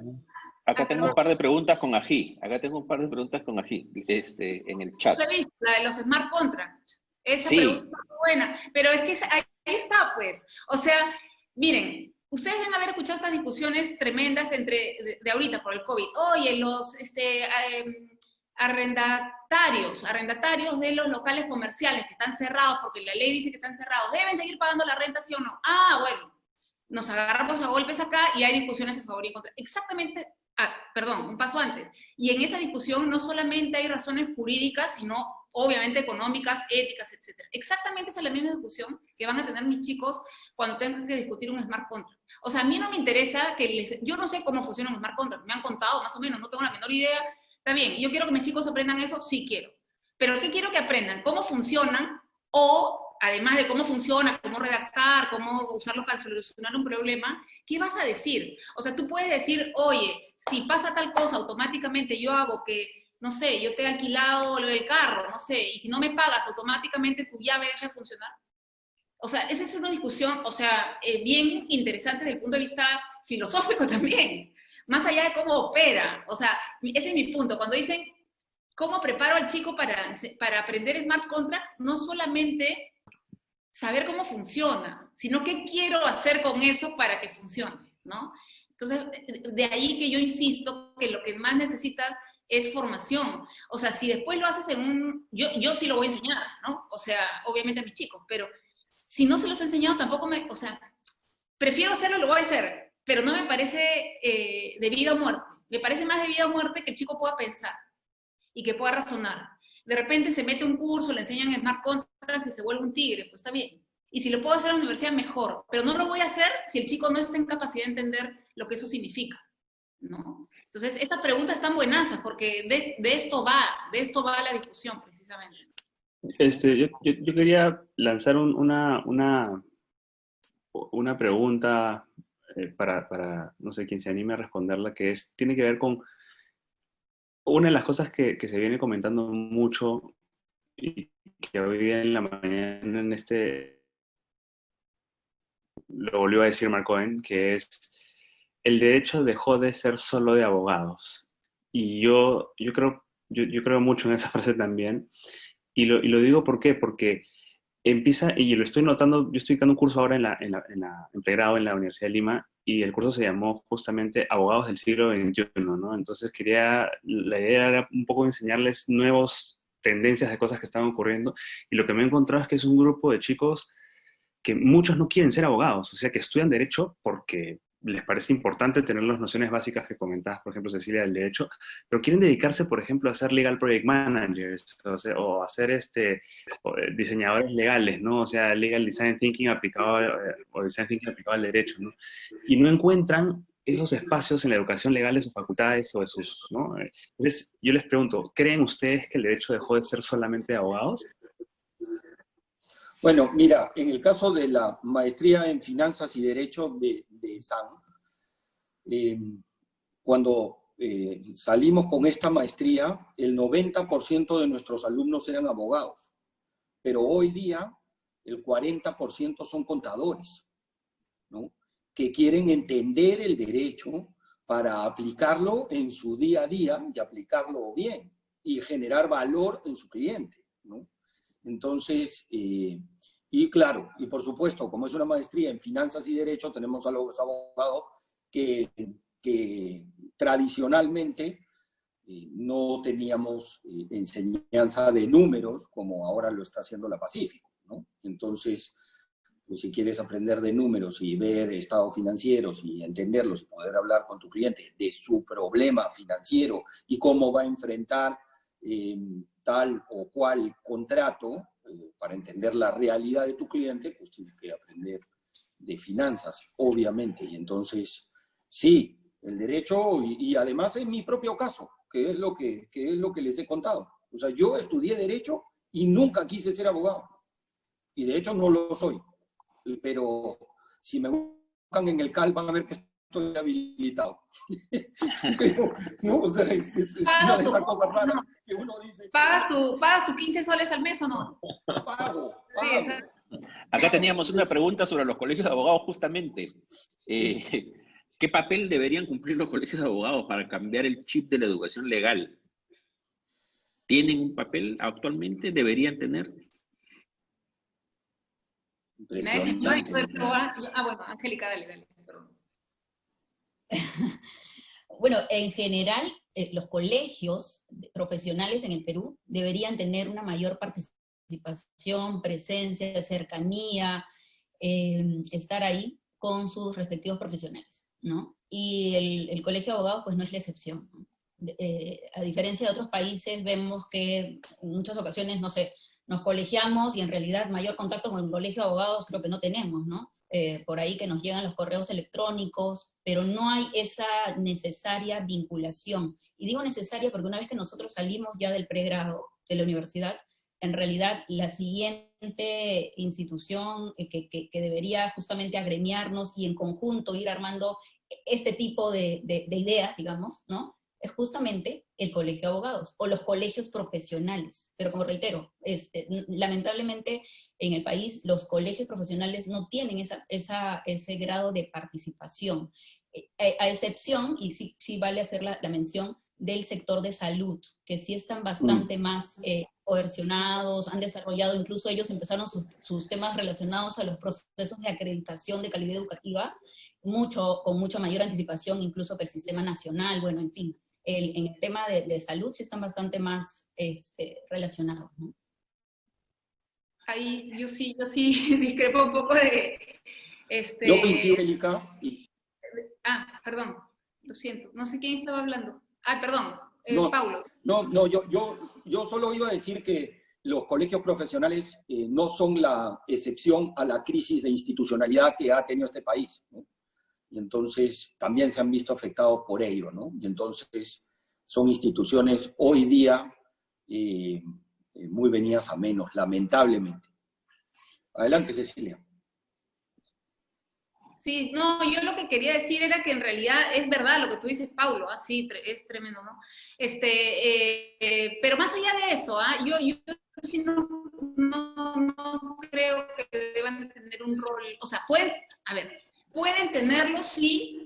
Acá tengo un par de preguntas con Ají. Acá tengo un par de preguntas con Ají, este, en el chat. La de los smart contracts. Esa pregunta es buena. Pero es que ahí está, pues. O sea, miren, ustedes van a haber escuchado estas discusiones tremendas entre, de, ahorita por el COVID. Oye, los este, em, arrendatarios, arrendatarios de los locales comerciales que están cerrados, porque la ley dice que están cerrados, ¿deben seguir pagando la renta, sí o no? Ah, bueno, nos agarramos a golpes acá y hay discusiones en favor y en contra. Exactamente Perdón, un paso antes. Y en esa discusión no solamente hay razones jurídicas, sino obviamente económicas, éticas, etc. Exactamente esa es la misma discusión que van a tener mis chicos cuando tengan que discutir un smart contract. O sea, a mí no me interesa que les... Yo no sé cómo funciona un smart contract, me han contado más o menos, no tengo la menor idea. Está bien, yo quiero que mis chicos aprendan eso, sí quiero. Pero ¿qué quiero que aprendan? ¿Cómo funcionan? O, además de cómo funciona, cómo redactar, cómo usarlo para solucionar un problema, ¿qué vas a decir? O sea, tú puedes decir, oye, si pasa tal cosa, automáticamente yo hago que, no sé, yo te he alquilado el carro, no sé, y si no me pagas, automáticamente tu llave deja de funcionar. O sea, esa es una discusión, o sea, eh, bien interesante desde el punto de vista filosófico también, más allá de cómo opera. O sea, ese es mi punto. Cuando dicen, ¿cómo preparo al chico para, para aprender smart contracts? No solamente saber cómo funciona, sino qué quiero hacer con eso para que funcione, ¿no? Entonces, de ahí que yo insisto que lo que más necesitas es formación. O sea, si después lo haces en un... Yo, yo sí lo voy a enseñar, ¿no? O sea, obviamente a mis chicos, pero si no se los he enseñado tampoco me... O sea, prefiero hacerlo, lo voy a hacer, pero no me parece eh, de vida o muerte. Me parece más de vida o muerte que el chico pueda pensar y que pueda razonar. De repente se mete un curso, le enseñan Smart Contracts y se vuelve un tigre, pues está bien. Y si lo puedo hacer en la universidad, mejor. Pero no lo voy a hacer si el chico no está en capacidad de entender lo que eso significa, ¿no? Entonces, esta pregunta es tan buenaza porque de, esto va, de esto va la discusión precisamente. Este, yo, yo, quería lanzar una, una, una pregunta eh, para, para, no sé, quien se anime a responderla, que es, tiene que ver con una de las cosas que, que se viene comentando mucho y que hoy en la mañana en este, lo volvió a decir Mark Cohen, que es el derecho dejó de ser solo de abogados. Y yo, yo, creo, yo, creo mucho en esa frase también. Y lo, y lo, digo ¿por? Porque empieza, y lo estoy notando, yo estoy dando un curso ahora en la, en la, en la pregrado en la Universidad de Lima, y el curso se llamó justamente Abogados del siglo XXI, ¿no? Entonces quería, la idea era un poco enseñarles nuevos tendencias de cosas que estaban ocurriendo, y lo que me he encontrado es que es un grupo de chicos que muchos no quieren ser abogados, o sea, que estudian derecho porque les parece importante tener las nociones básicas que comentabas, por ejemplo, Cecilia, del derecho, pero quieren dedicarse, por ejemplo, a ser legal project managers, o, sea, a ser este, eh, diseñadores legales, ¿no? O sea, legal design thinking aplicado, eh, o design thinking aplicado al derecho, ¿no? Y no encuentran esos espacios en la educación legal de sus facultades o de sus, ¿no? Entonces, yo les pregunto, ¿creen ustedes que el derecho dejó de ser solamente de abogados? Bueno, mira, en el caso de la maestría en finanzas y derecho de, SAN, eh, cuando eh, salimos con esta maestría, el 90% de nuestros alumnos eran abogados, pero hoy día el 40% son contadores, ¿no? que quieren entender el derecho para aplicarlo en su día a día y aplicarlo bien y generar valor en su cliente. ¿no? Entonces, eh, y claro, y por supuesto, como es una maestría en finanzas y derecho, tenemos a los abogados que, tradicionalmente eh, no teníamos eh, enseñanza de números como ahora lo está haciendo la Pacífico. Entonces, pues si quieres aprender de números y ver estados financieros y entenderlos y poder hablar con tu cliente de su problema financiero y cómo va a enfrentar o cual contrato para entender la realidad de tu cliente, pues tienes que aprender de finanzas, obviamente. Y entonces, sí, el derecho, y, además en mi propio caso, que es, lo que, es lo que les he contado. O sea, yo estudié derecho y nunca quise ser abogado. Y de hecho no lo soy. Pero si me buscan en el CAL van a ver que estoy habilitado. pero, no, o sea, es, una de esas cosas raras que uno dice... ¿Pagas tu, ¿Pagas tu 15 soles al mes o no? Pago, Acá teníamos una pregunta sobre los colegios de abogados justamente. Eh, ¿Qué papel deberían cumplir los colegios de abogados para cambiar el chip de la educación legal? ¿Tienen un papel actualmente? ¿Deberían tener? Ah, bueno, Angélica, dale, dale. Bueno, en general, eh, los colegios profesionales en el Perú deberían tener una mayor participación, presencia, cercanía, eh, estar ahí con sus respectivos profesionales. ¿no? Y el, Colegio de Abogados pues no es la excepción. Eh, a diferencia de otros países, vemos que en muchas ocasiones, no sé, nos colegiamos y en realidad mayor contacto con el colegio de abogados creo que no tenemos, ¿no? Eh, por ahí que nos llegan los correos electrónicos, pero no hay esa necesaria vinculación. Y digo necesaria porque una vez que nosotros salimos ya del pregrado de la universidad, en realidad la siguiente institución que, que, debería justamente agremiarnos y en conjunto ir armando este tipo de, de, ideas, digamos, ¿no? Es justamente el colegio de abogados o los colegios profesionales. Pero como reitero, este, lamentablemente en el país los colegios profesionales no tienen esa, esa, ese grado de participación. Eh, a, excepción, y sí, sí vale hacer la, la mención, del sector de salud, que sí están bastante mm. más eh, coercionados, han desarrollado, incluso ellos empezaron sus, temas relacionados a los procesos de acreditación de calidad educativa, mucho, con mucha mayor anticipación incluso que el sistema nacional, bueno, en fin, en el tema de, salud sí están bastante más este, relacionados. Ahí yo sí, yo sí discrepo un poco de... Este, yo Erika. Ah, perdón, lo siento, no sé quién estaba hablando. Ah, perdón, eh, no, Paulo. No, no, yo, yo, yo solo iba a decir que los colegios profesionales eh, no son la excepción a la crisis de institucionalidad que ha tenido este país. Y entonces también se han visto afectados por ello, ¿no? Y entonces son instituciones hoy día eh, muy venidas a menos, lamentablemente. Adelante, Cecilia. Sí, no, yo lo que quería decir era que en realidad es verdad lo que tú dices, Paulo, así ¿ah? es tremendo, ¿no? Este, eh, eh, pero más allá de eso, ¿ah? yo, yo, sí no, no, creo que deban tener un rol, o sea, pueden, a ver, pueden tenerlo, sí,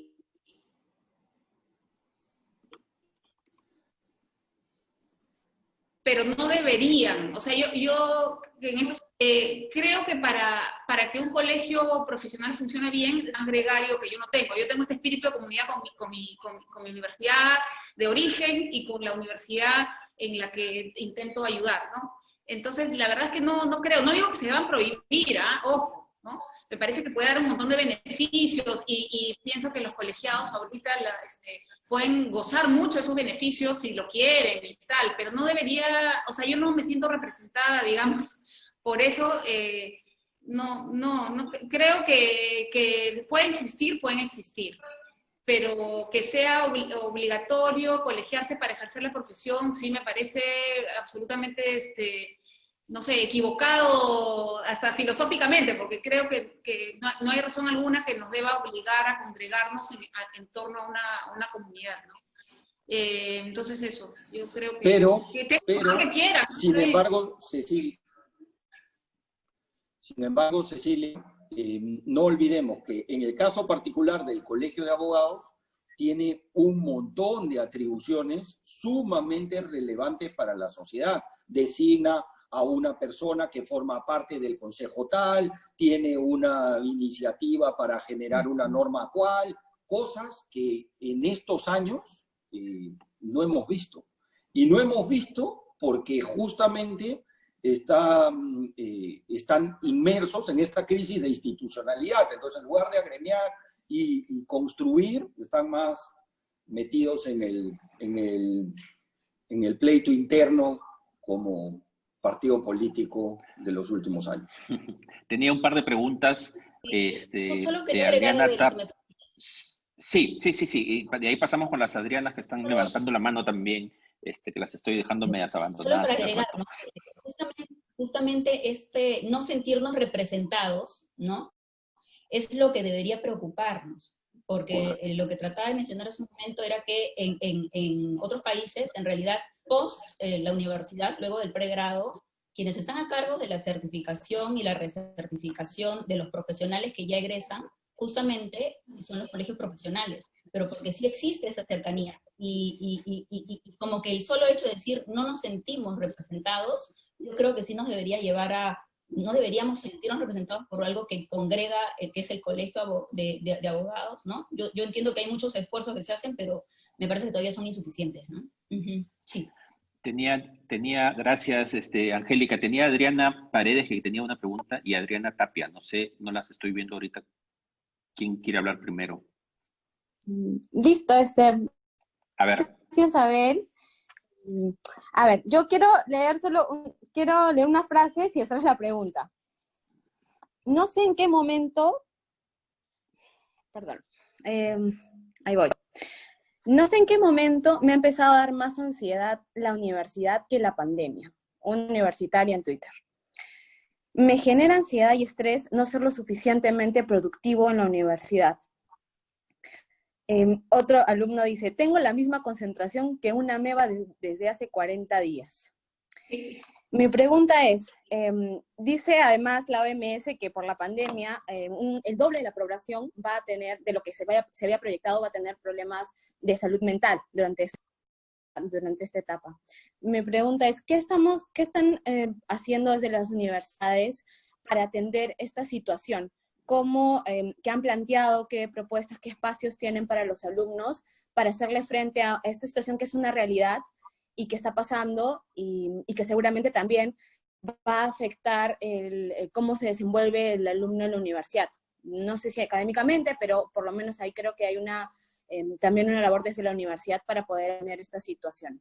pero no deberían. O sea, yo, eh, creo que para, que un colegio profesional funcione bien, es un gregario que yo no tengo. Yo tengo este espíritu de comunidad con, mi universidad de origen y con la universidad en la que intento ayudar, ¿no? Entonces, la verdad es que no, no creo, no digo que se deban prohibir, ¿ah? ojo, ¿no? Me parece que puede dar un montón de beneficios y, pienso que los colegiados ahorita este, pueden gozar mucho de esos beneficios si lo quieren y tal, pero no debería, o sea, yo no me siento representada, digamos, por eso, eh, no, no, no, creo que, que, pueden existir, pueden existir. pero que sea obligatorio colegiarse para ejercer la profesión, sí me parece absolutamente, este, no sé, equivocado hasta filosóficamente, porque creo que, que no, hay razón alguna que nos deba obligar a congregarnos en, torno a una, una comunidad, ¿no? Eh, entonces eso, yo creo que... Pero, que pero que quiera, sin embargo, Cecilia, sin embargo, Cecilia, eh, no olvidemos que en el caso particular del Colegio de Abogados, tiene un montón de atribuciones sumamente relevantes para la sociedad. Designa a una persona que forma parte del consejo tal, tiene una iniciativa para generar una norma cual, cosas que en estos años eh, no hemos visto. Y no hemos visto porque justamente están, eh, están inmersos en esta crisis de institucionalidad. Entonces, en lugar de agremiar y, construir, están más metidos en el, en, el, en el pleito interno como partido político de los últimos años. Tenía un par de preguntas este, de Adriana Sí, sí, sí, sí. Y de ahí pasamos con las Adrianas que están levantando la mano también, este, que las estoy dejando medias abandonadas. Solo para agregar, justamente, este no sentirnos representados, ¿no? Es lo que debería preocuparnos, porque lo que trataba de mencionar hace un momento era que en, en, en otros países, en realidad, post eh, la universidad, luego del pregrado, quienes están a cargo de la certificación y la recertificación de los profesionales que ya egresan, justamente son los colegios profesionales, pero porque sí existe esta cercanía. Y, y, como que el solo hecho de decir no nos sentimos representados, yo creo que sí nos debería llevar a, no deberíamos sentirnos representados por algo que congrega, eh, que es el colegio de, de, abogados, ¿no? Yo, yo, entiendo que hay muchos esfuerzos que se hacen, pero me parece que todavía son insuficientes, ¿no? Sí. Tenía, tenía, gracias, este, Angélica, tenía Adriana Paredes que tenía una pregunta y Adriana Tapia, no sé, no las estoy viendo ahorita ¿Quién quiere hablar primero? Mm, listo, este. A ver. Gracias, Abel. Mm, a ver, yo quiero leer solo, quiero leer una frase y hacerles la pregunta. No sé en qué momento, perdón, em, ahí voy. No sé en qué momento me ha empezado a dar más ansiedad la universidad que la pandemia, universitaria en Twitter. Me genera ansiedad y estrés no ser lo suficientemente productivo en la universidad. Em, otro alumno dice, tengo la misma concentración que una meba desde hace 40 días. Mi pregunta es, em, dice además la OMS que por la pandemia em, el doble de la población va a tener, de lo que se, se había proyectado, va a tener problemas de salud mental durante este durante esta etapa. Mi pregunta es, ¿qué, estamos, qué están eh, haciendo desde las universidades para atender esta situación? ¿Cómo, eh, qué han planteado, qué propuestas, qué espacios tienen para los alumnos para hacerle frente a esta situación que es una realidad y que está pasando y, y que seguramente también va a afectar el, eh, cómo se desenvuelve el alumno en la universidad? No sé si académicamente, pero por lo menos ahí creo que hay una Em, también una labor desde la universidad para poder tener esta situación.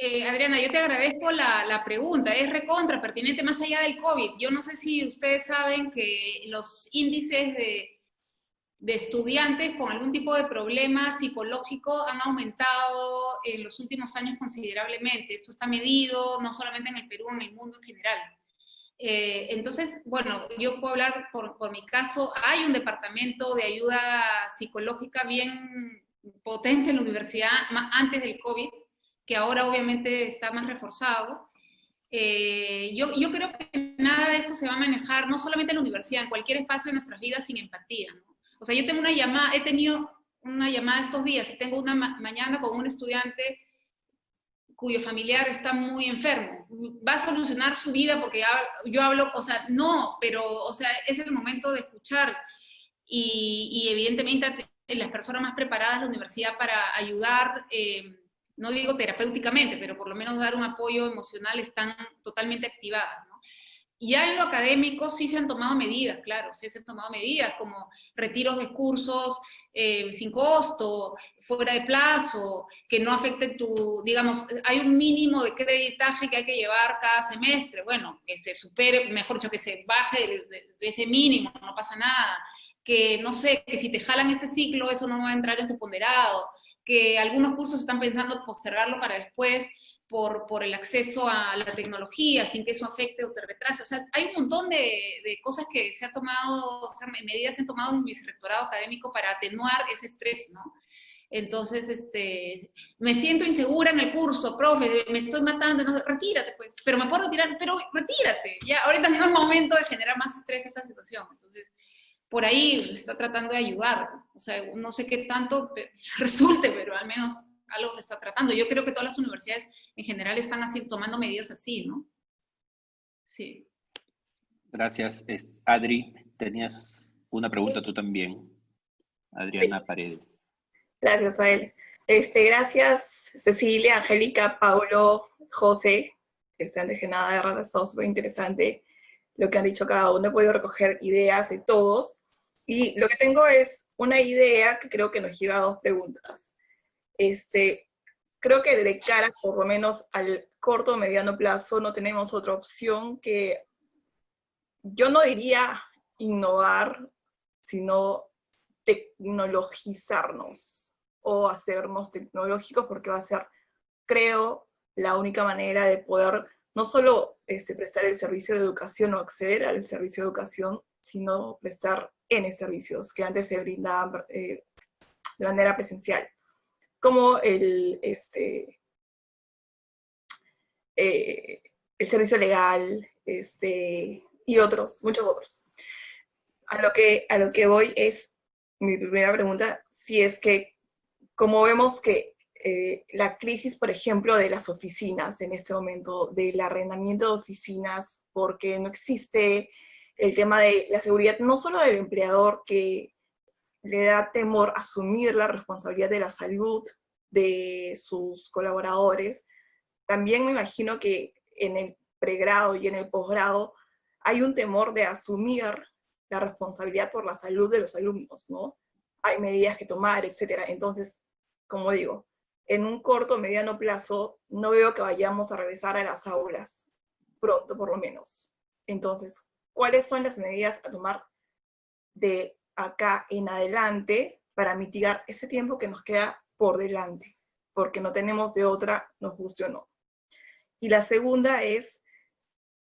Eh, Adriana, yo te agradezco la, la, pregunta, es recontra pertinente más allá del COVID. Yo no sé si ustedes saben que los índices de, de estudiantes con algún tipo de problema psicológico han aumentado en los últimos años considerablemente. Esto está medido no solamente en el Perú, en el mundo en general. Eh, entonces, bueno, yo puedo hablar por, por, mi caso, hay un departamento de ayuda psicológica bien potente en la universidad antes del COVID, que ahora obviamente está más reforzado. Eh, yo, yo, creo que nada de esto se va a manejar, no solamente en la universidad, en cualquier espacio de nuestras vidas sin empatía. ¿no? O sea, yo tengo una llamada, he tenido una llamada estos días y tengo una ma mañana con un estudiante cuyo familiar está muy enfermo. Va a solucionar su vida porque yo hablo, o sea, no, pero, o sea, es el momento de escuchar. Y, evidentemente las personas más preparadas la universidad para ayudar, eh, no digo terapéuticamente, pero por lo menos dar un apoyo emocional están totalmente activadas. ¿no? Ya en lo académico sí se han tomado medidas, claro, sí se han tomado medidas como retiros de cursos eh, sin costo, fuera de plazo, que no afecten tu, digamos, hay un mínimo de creditaje que hay que llevar cada semestre, bueno, que se supere, mejor dicho, que se baje de, ese mínimo, no pasa nada. que no sé, que si te jalan este ciclo, eso no va a entrar en tu ponderado, que algunos cursos están pensando postergarlo para después por, por el acceso a la tecnología, sin que eso afecte o te retrase. O sea, hay un montón de, de cosas que se ha tomado, o sea, medidas se han tomado en mi vicerrectorado académico para atenuar ese estrés, ¿no? Entonces, este, me siento insegura en el curso, profe, me estoy matando, no, retírate pues, pero me puedo retirar, pero retírate, ya, ahorita no es momento de generar más estrés esta situación, entonces, por ahí está tratando de ayudar, o sea, no sé qué tanto resulte, pero al menos algo se está tratando. Yo creo que todas las universidades en general están así, tomando medidas así, ¿no? Sí. Gracias. Adri, tenías una pregunta tú también. Adriana Paredes. Gracias a él. Este, gracias Cecilia, Angélica, Paulo, José. Este, antes que nada, de verdad, ha estado súper interesante lo que han dicho cada uno. He podido recoger ideas de todos. Y lo que tengo es una idea que creo que nos lleva a dos preguntas. Este, creo que de cara, por lo menos al corto o mediano plazo, no tenemos otra opción que, yo no diría innovar, sino tecnologizarnos o hacernos tecnológicos porque va a ser, creo, la única manera de poder no solo este, prestar el servicio de educación o acceder al servicio de educación, sino prestar N servicios que antes se brindaban eh, de manera presencial, como el, este, eh, el servicio legal este, y otros, muchos otros. A lo, que, a lo que voy es, mi primera pregunta, si es que, como vemos que eh, la crisis, por ejemplo, de las oficinas en este momento, del arrendamiento de oficinas, porque no existe el tema de la seguridad, no solo del empleador que le da temor asumir la responsabilidad de la salud de sus colaboradores, también me imagino que en el pregrado y en el posgrado hay un temor de asumir la responsabilidad por la salud de los alumnos, ¿no? Hay medidas que tomar, etcétera. Entonces, como digo, en un corto o mediano plazo no veo que vayamos a regresar a las aulas, pronto por lo menos. Entonces, cuáles son las medidas a tomar de acá en adelante para mitigar ese tiempo que nos queda por delante, porque no tenemos de otra, nos guste o no. Y la segunda es,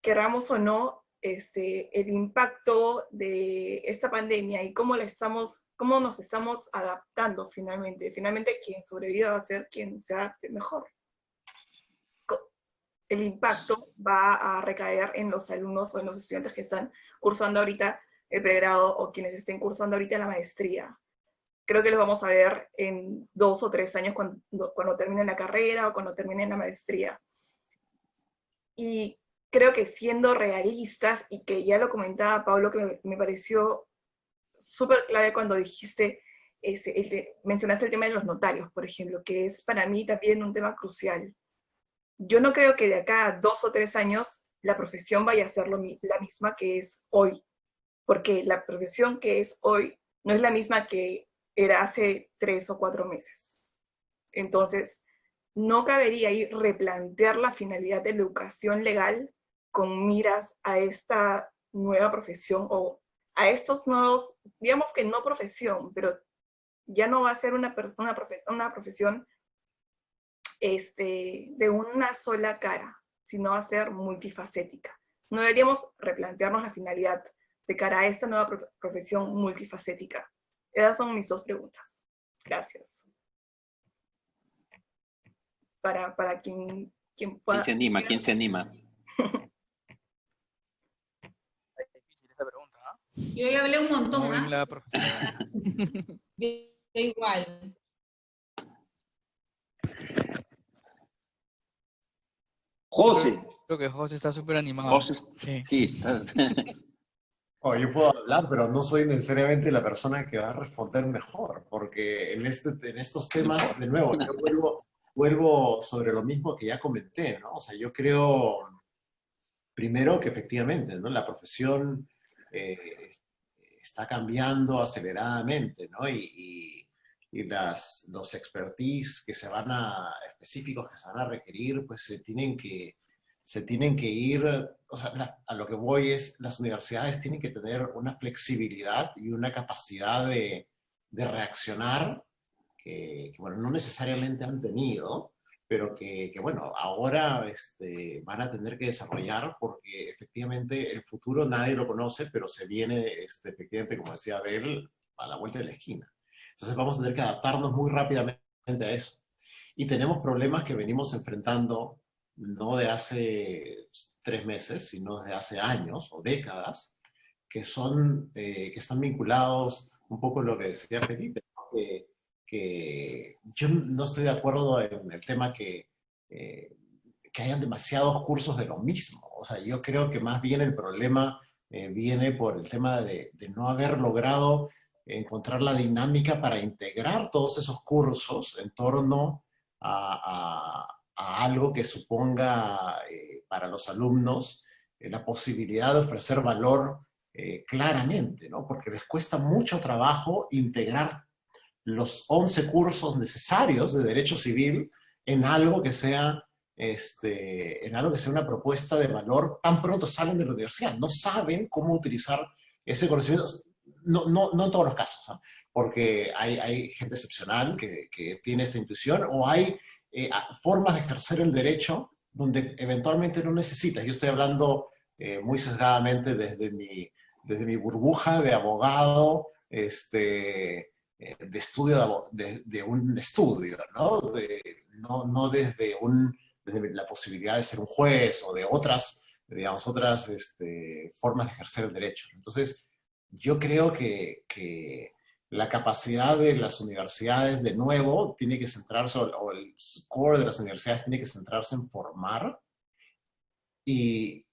queramos o no, este, el impacto de esta pandemia y cómo, la estamos, cómo nos estamos adaptando finalmente. Finalmente quien sobreviva va a ser quien se adapte mejor el impacto va a recaer en los alumnos o en los estudiantes que están cursando ahorita el pregrado o quienes estén cursando ahorita la maestría. Creo que los vamos a ver en dos o tres años cuando, cuando terminen la carrera o cuando terminen la maestría. Y creo que siendo realistas, y que ya lo comentaba Pablo, que me, pareció súper clave cuando dijiste, ese, mencionaste el tema de los notarios, por ejemplo, que es para mí también un tema crucial yo no creo que de acá a dos o tres años la profesión vaya a ser la misma que es hoy, porque la profesión que es hoy no es la misma que era hace tres o cuatro meses. Entonces, no cabería ir replantear la finalidad de la educación legal con miras a esta nueva profesión o a estos nuevos, digamos que no profesión, pero ya no va a ser una, una, una profesión este, de una sola cara, sino a ser multifacética. No deberíamos replantearnos la finalidad de cara a esta nueva profesión multifacética. Esas son mis dos preguntas. Gracias. Para, para quien, quien pueda... ¿Quién se anima? ¿Quién se anima? Yo ya hablé un montón, ¿ah? La profesora. igual. José. Creo que José está súper animado. José, sí. sí Oh, yo puedo hablar, pero no soy necesariamente la persona que va a responder mejor, porque en, este, en estos temas, de nuevo, yo vuelvo, vuelvo sobre lo mismo que ya comenté, ¿no? O sea, yo creo, primero que efectivamente, ¿no? La profesión eh, está cambiando aceleradamente, ¿no? Y, y, las, los expertise que se van a, específicos que se van a requerir, pues se tienen que se tienen que ir, o sea, a lo que voy es, las universidades tienen que tener una flexibilidad y una capacidad de, de reaccionar que, bueno, no necesariamente han tenido, pero que, que bueno, ahora este, van a tener que desarrollar porque efectivamente el futuro nadie lo conoce, pero se viene, este, efectivamente, como decía Abel, a la vuelta de la esquina. Entonces vamos a tener que adaptarnos muy rápidamente a eso. Y tenemos problemas que venimos enfrentando no de hace tres meses, sino de hace años o décadas, que, son, eh, que están vinculados un poco a lo que decía Felipe, que, yo no estoy de acuerdo en el tema que, eh, que hayan demasiados cursos de lo mismo. O sea, yo creo que más bien el problema eh, viene por el tema de no haber logrado encontrar la dinámica para integrar todos esos cursos en torno a, algo que suponga eh, para los alumnos eh, la posibilidad de ofrecer valor eh, claramente, ¿no? Porque les cuesta mucho trabajo integrar los 11 cursos necesarios de Derecho Civil en algo que sea este, en algo que sea una propuesta de valor tan pronto salen de la universidad. No saben cómo utilizar ese conocimiento no, no, no en todos los casos, porque hay, hay, gente excepcional que, que, tiene esta intuición, o hay eh, formas de ejercer el derecho donde eventualmente no necesitas. Yo estoy hablando eh, muy sesgadamente desde mi, desde mi burbuja de abogado, este, eh, de estudio de, un estudio, ¿no? De, no, desde, desde la posibilidad de ser un juez o de otras, digamos, otras este, formas de ejercer el derecho. Entonces, yo creo que, la capacidad de las universidades, de nuevo, tiene que centrarse, o el core de las universidades tiene que centrarse en formar y,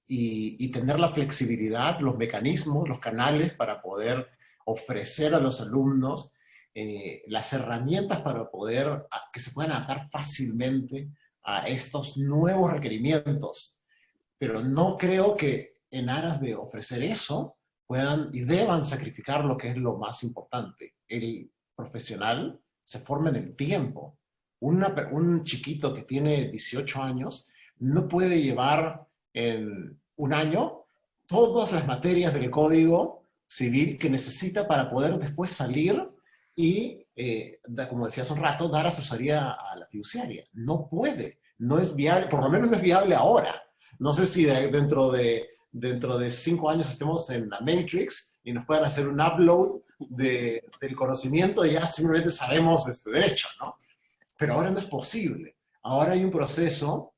tener la flexibilidad, los mecanismos, los canales para poder ofrecer a los alumnos eh, las herramientas para poder, que se puedan adaptar fácilmente a estos nuevos requerimientos. Pero no creo que en aras de ofrecer eso, puedan y deban sacrificar lo que es lo más importante. El profesional se forma en el tiempo. un chiquito que tiene 18 años no puede llevar en un año todas las materias del código civil que necesita para poder después salir y, eh, como decía hace un rato, dar asesoría a la fiduciaria. No puede, no es viable, por lo menos no es viable ahora. No sé si dentro de dentro de cinco años estemos en la Matrix y nos puedan hacer un upload de, del conocimiento y ya simplemente sabemos este derecho, ¿no? Pero ahora no es posible. Ahora hay un proceso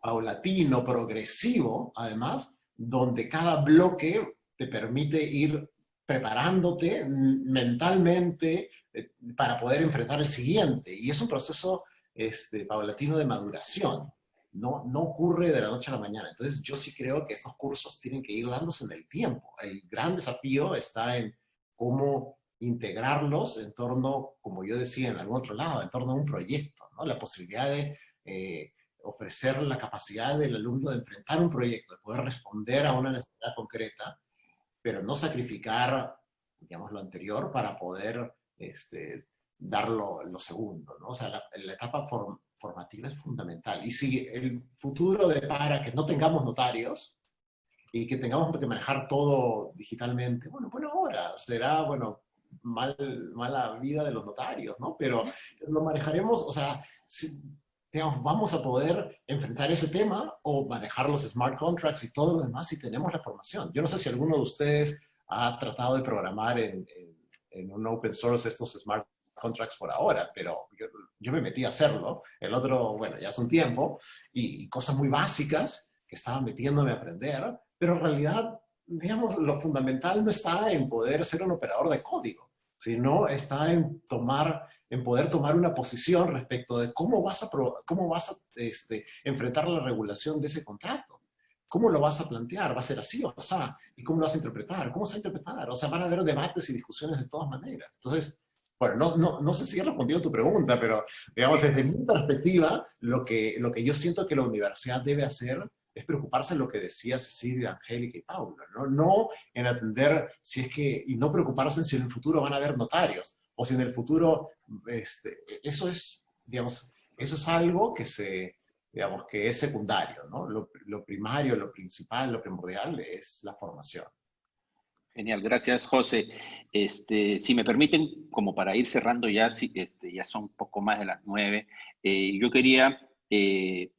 paulatino, progresivo, además, donde cada bloque te permite ir preparándote mentalmente eh, para poder enfrentar el siguiente. Y es un proceso este, paulatino de maduración no, no ocurre de la noche a la mañana. Entonces yo sí creo que estos cursos tienen que ir dándose en el tiempo. El gran desafío está en cómo integrarlos en torno, como yo decía en algún otro lado, en torno a un proyecto, ¿no? La posibilidad de eh, ofrecer la capacidad del alumno de enfrentar un proyecto, de poder responder a una necesidad concreta, pero no sacrificar, digamos, lo anterior para poder este, dar lo, segundo, ¿no? O sea, la, la etapa form, formativa es fundamental. Y si el futuro depara que no tengamos notarios y que tengamos que manejar todo digitalmente, bueno, bueno, ahora será, bueno, mal, mala vida de los notarios, ¿no? Pero lo manejaremos, o sea, digamos, vamos a poder enfrentar ese tema o manejar los smart contracts y todo lo demás si tenemos la formación. Yo no sé si alguno de ustedes ha tratado de programar en, en, en un open source estos smart contracts por ahora, pero yo, me metí a hacerlo, el otro, bueno, ya hace un tiempo, y, cosas muy básicas que estaba metiéndome a aprender, pero en realidad, digamos, lo fundamental no está en poder ser un operador de código, sino está en tomar, en poder tomar una posición respecto de cómo vas a, cómo vas a este, enfrentar la regulación de ese contrato. ¿Cómo lo vas a plantear? ¿Va a ser así o sea? ¿Y cómo lo vas a interpretar? ¿Cómo se va a interpretar? O sea, van a haber debates y discusiones de todas maneras. Entonces, bueno, no, no, no sé si he respondido a tu pregunta, pero digamos, desde mi perspectiva, lo que, lo que yo siento que la universidad debe hacer es preocuparse en lo que decía Cecilia, Angélica y Paula, ¿no? No en atender si es que, y no preocuparse en si en el futuro van a haber notarios, o si en el futuro, este, eso es, digamos, eso es algo que se, digamos que es secundario, ¿no? Lo, lo primario, lo principal, lo primordial es la formación. Genial, gracias José. Este, si me permiten, como para ir cerrando ya, si, este, ya son poco más de las nueve, eh, yo quería eh,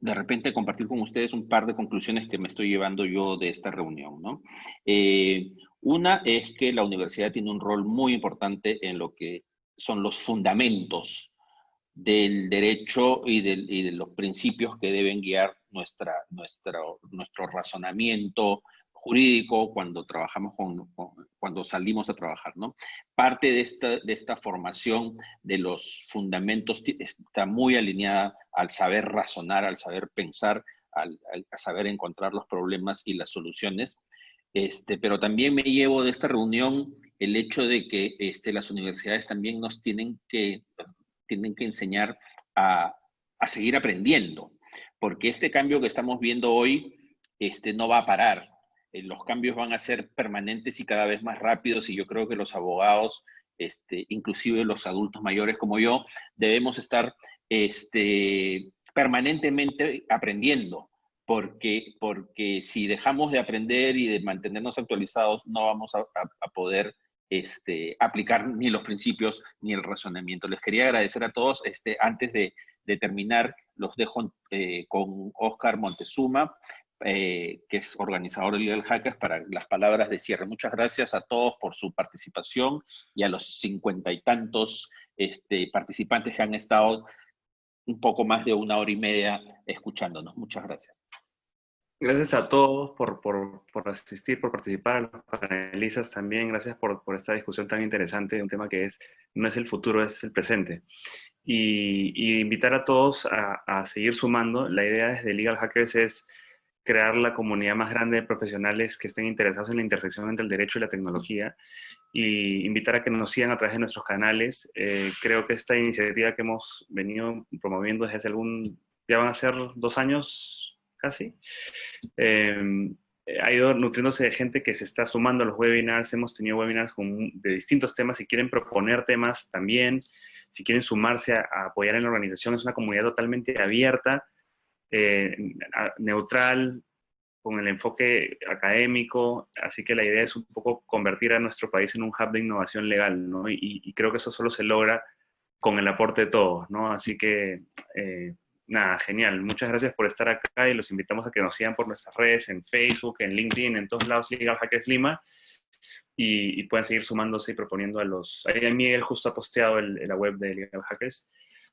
de repente compartir con ustedes un par de conclusiones que me estoy llevando yo de esta reunión. ¿no? Eh, una es que la universidad tiene un rol muy importante en lo que son los fundamentos del derecho y, y de los principios que deben guiar nuestra, nuestra, nuestro razonamiento, jurídico cuando trabajamos con, cuando salimos a trabajar, ¿no? Parte de esta, de esta formación de los fundamentos está muy alineada al saber razonar, al saber pensar, al, a saber encontrar los problemas y las soluciones. Este, pero también me llevo de esta reunión el hecho de que este, las universidades también nos tienen que, tienen que enseñar a, a seguir aprendiendo, porque este cambio que estamos viendo hoy este, no va a parar. Eh, los cambios van a ser permanentes y cada vez más rápidos y yo creo que los abogados, este, inclusive los adultos mayores como yo, debemos estar este, permanentemente aprendiendo, porque, porque si dejamos de aprender y de mantenernos actualizados, no vamos a, poder este, aplicar ni los principios ni el razonamiento. Les quería agradecer a todos. Este, antes de, terminar, los dejo eh, con Oscar Montezuma, eh, que es organizador de Legal Hackers, para las palabras de cierre. Muchas gracias a todos por su participación y a los cincuenta y tantos este, participantes que han estado un poco más de una hora y media escuchándonos. Muchas gracias. Gracias a todos por, por, por asistir, por participar, a los panelistas también. Gracias por, por, esta discusión tan interesante un tema que es, no es el futuro, es el presente. Y, y invitar a todos a, a, seguir sumando. La idea desde Legal Hackers es crear la comunidad más grande de profesionales que estén interesados en la intersección entre el derecho y la tecnología y invitar a que nos sigan a través de nuestros canales. Eh, creo que esta iniciativa que hemos venido promoviendo desde hace algún, ya van a ser dos años casi, eh, ha ido nutriéndose de gente que se está sumando a los webinars. Hemos tenido webinars con, de distintos temas. Si quieren proponer temas también, si quieren sumarse a apoyar en la organización, es una comunidad totalmente abierta eh, neutral, con el enfoque académico, así que la idea es un poco convertir a nuestro país en un hub de innovación legal, ¿no? Y, creo que eso solo se logra con el aporte de todos, ¿no? Así que, eh, nada, genial. Muchas gracias por estar acá y los invitamos a que nos sigan por nuestras redes, en Facebook, en LinkedIn, en todos lados, Legal Hackers Lima, y, puedan seguir sumándose y proponiendo a los... Ahí Miguel justo ha posteado en la web de Legal Hackers,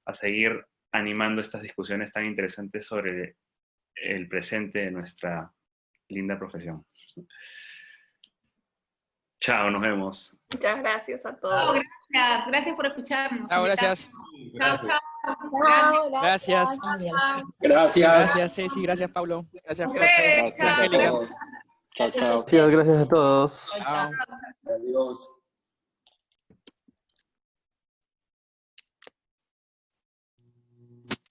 a seguir animando estas discusiones tan interesantes sobre el presente de nuestra linda profesión. Chao, nos vemos. Muchas gracias a todos. gracias, gracias por escucharnos. Chao, gracias. Chao, chao. Gracias. Gracias. Gracias, Ceci. Gracias, Pablo. Gracias, Ustedes, Angélica. Chao, chao. Gracias a todos. Chao. Adiós.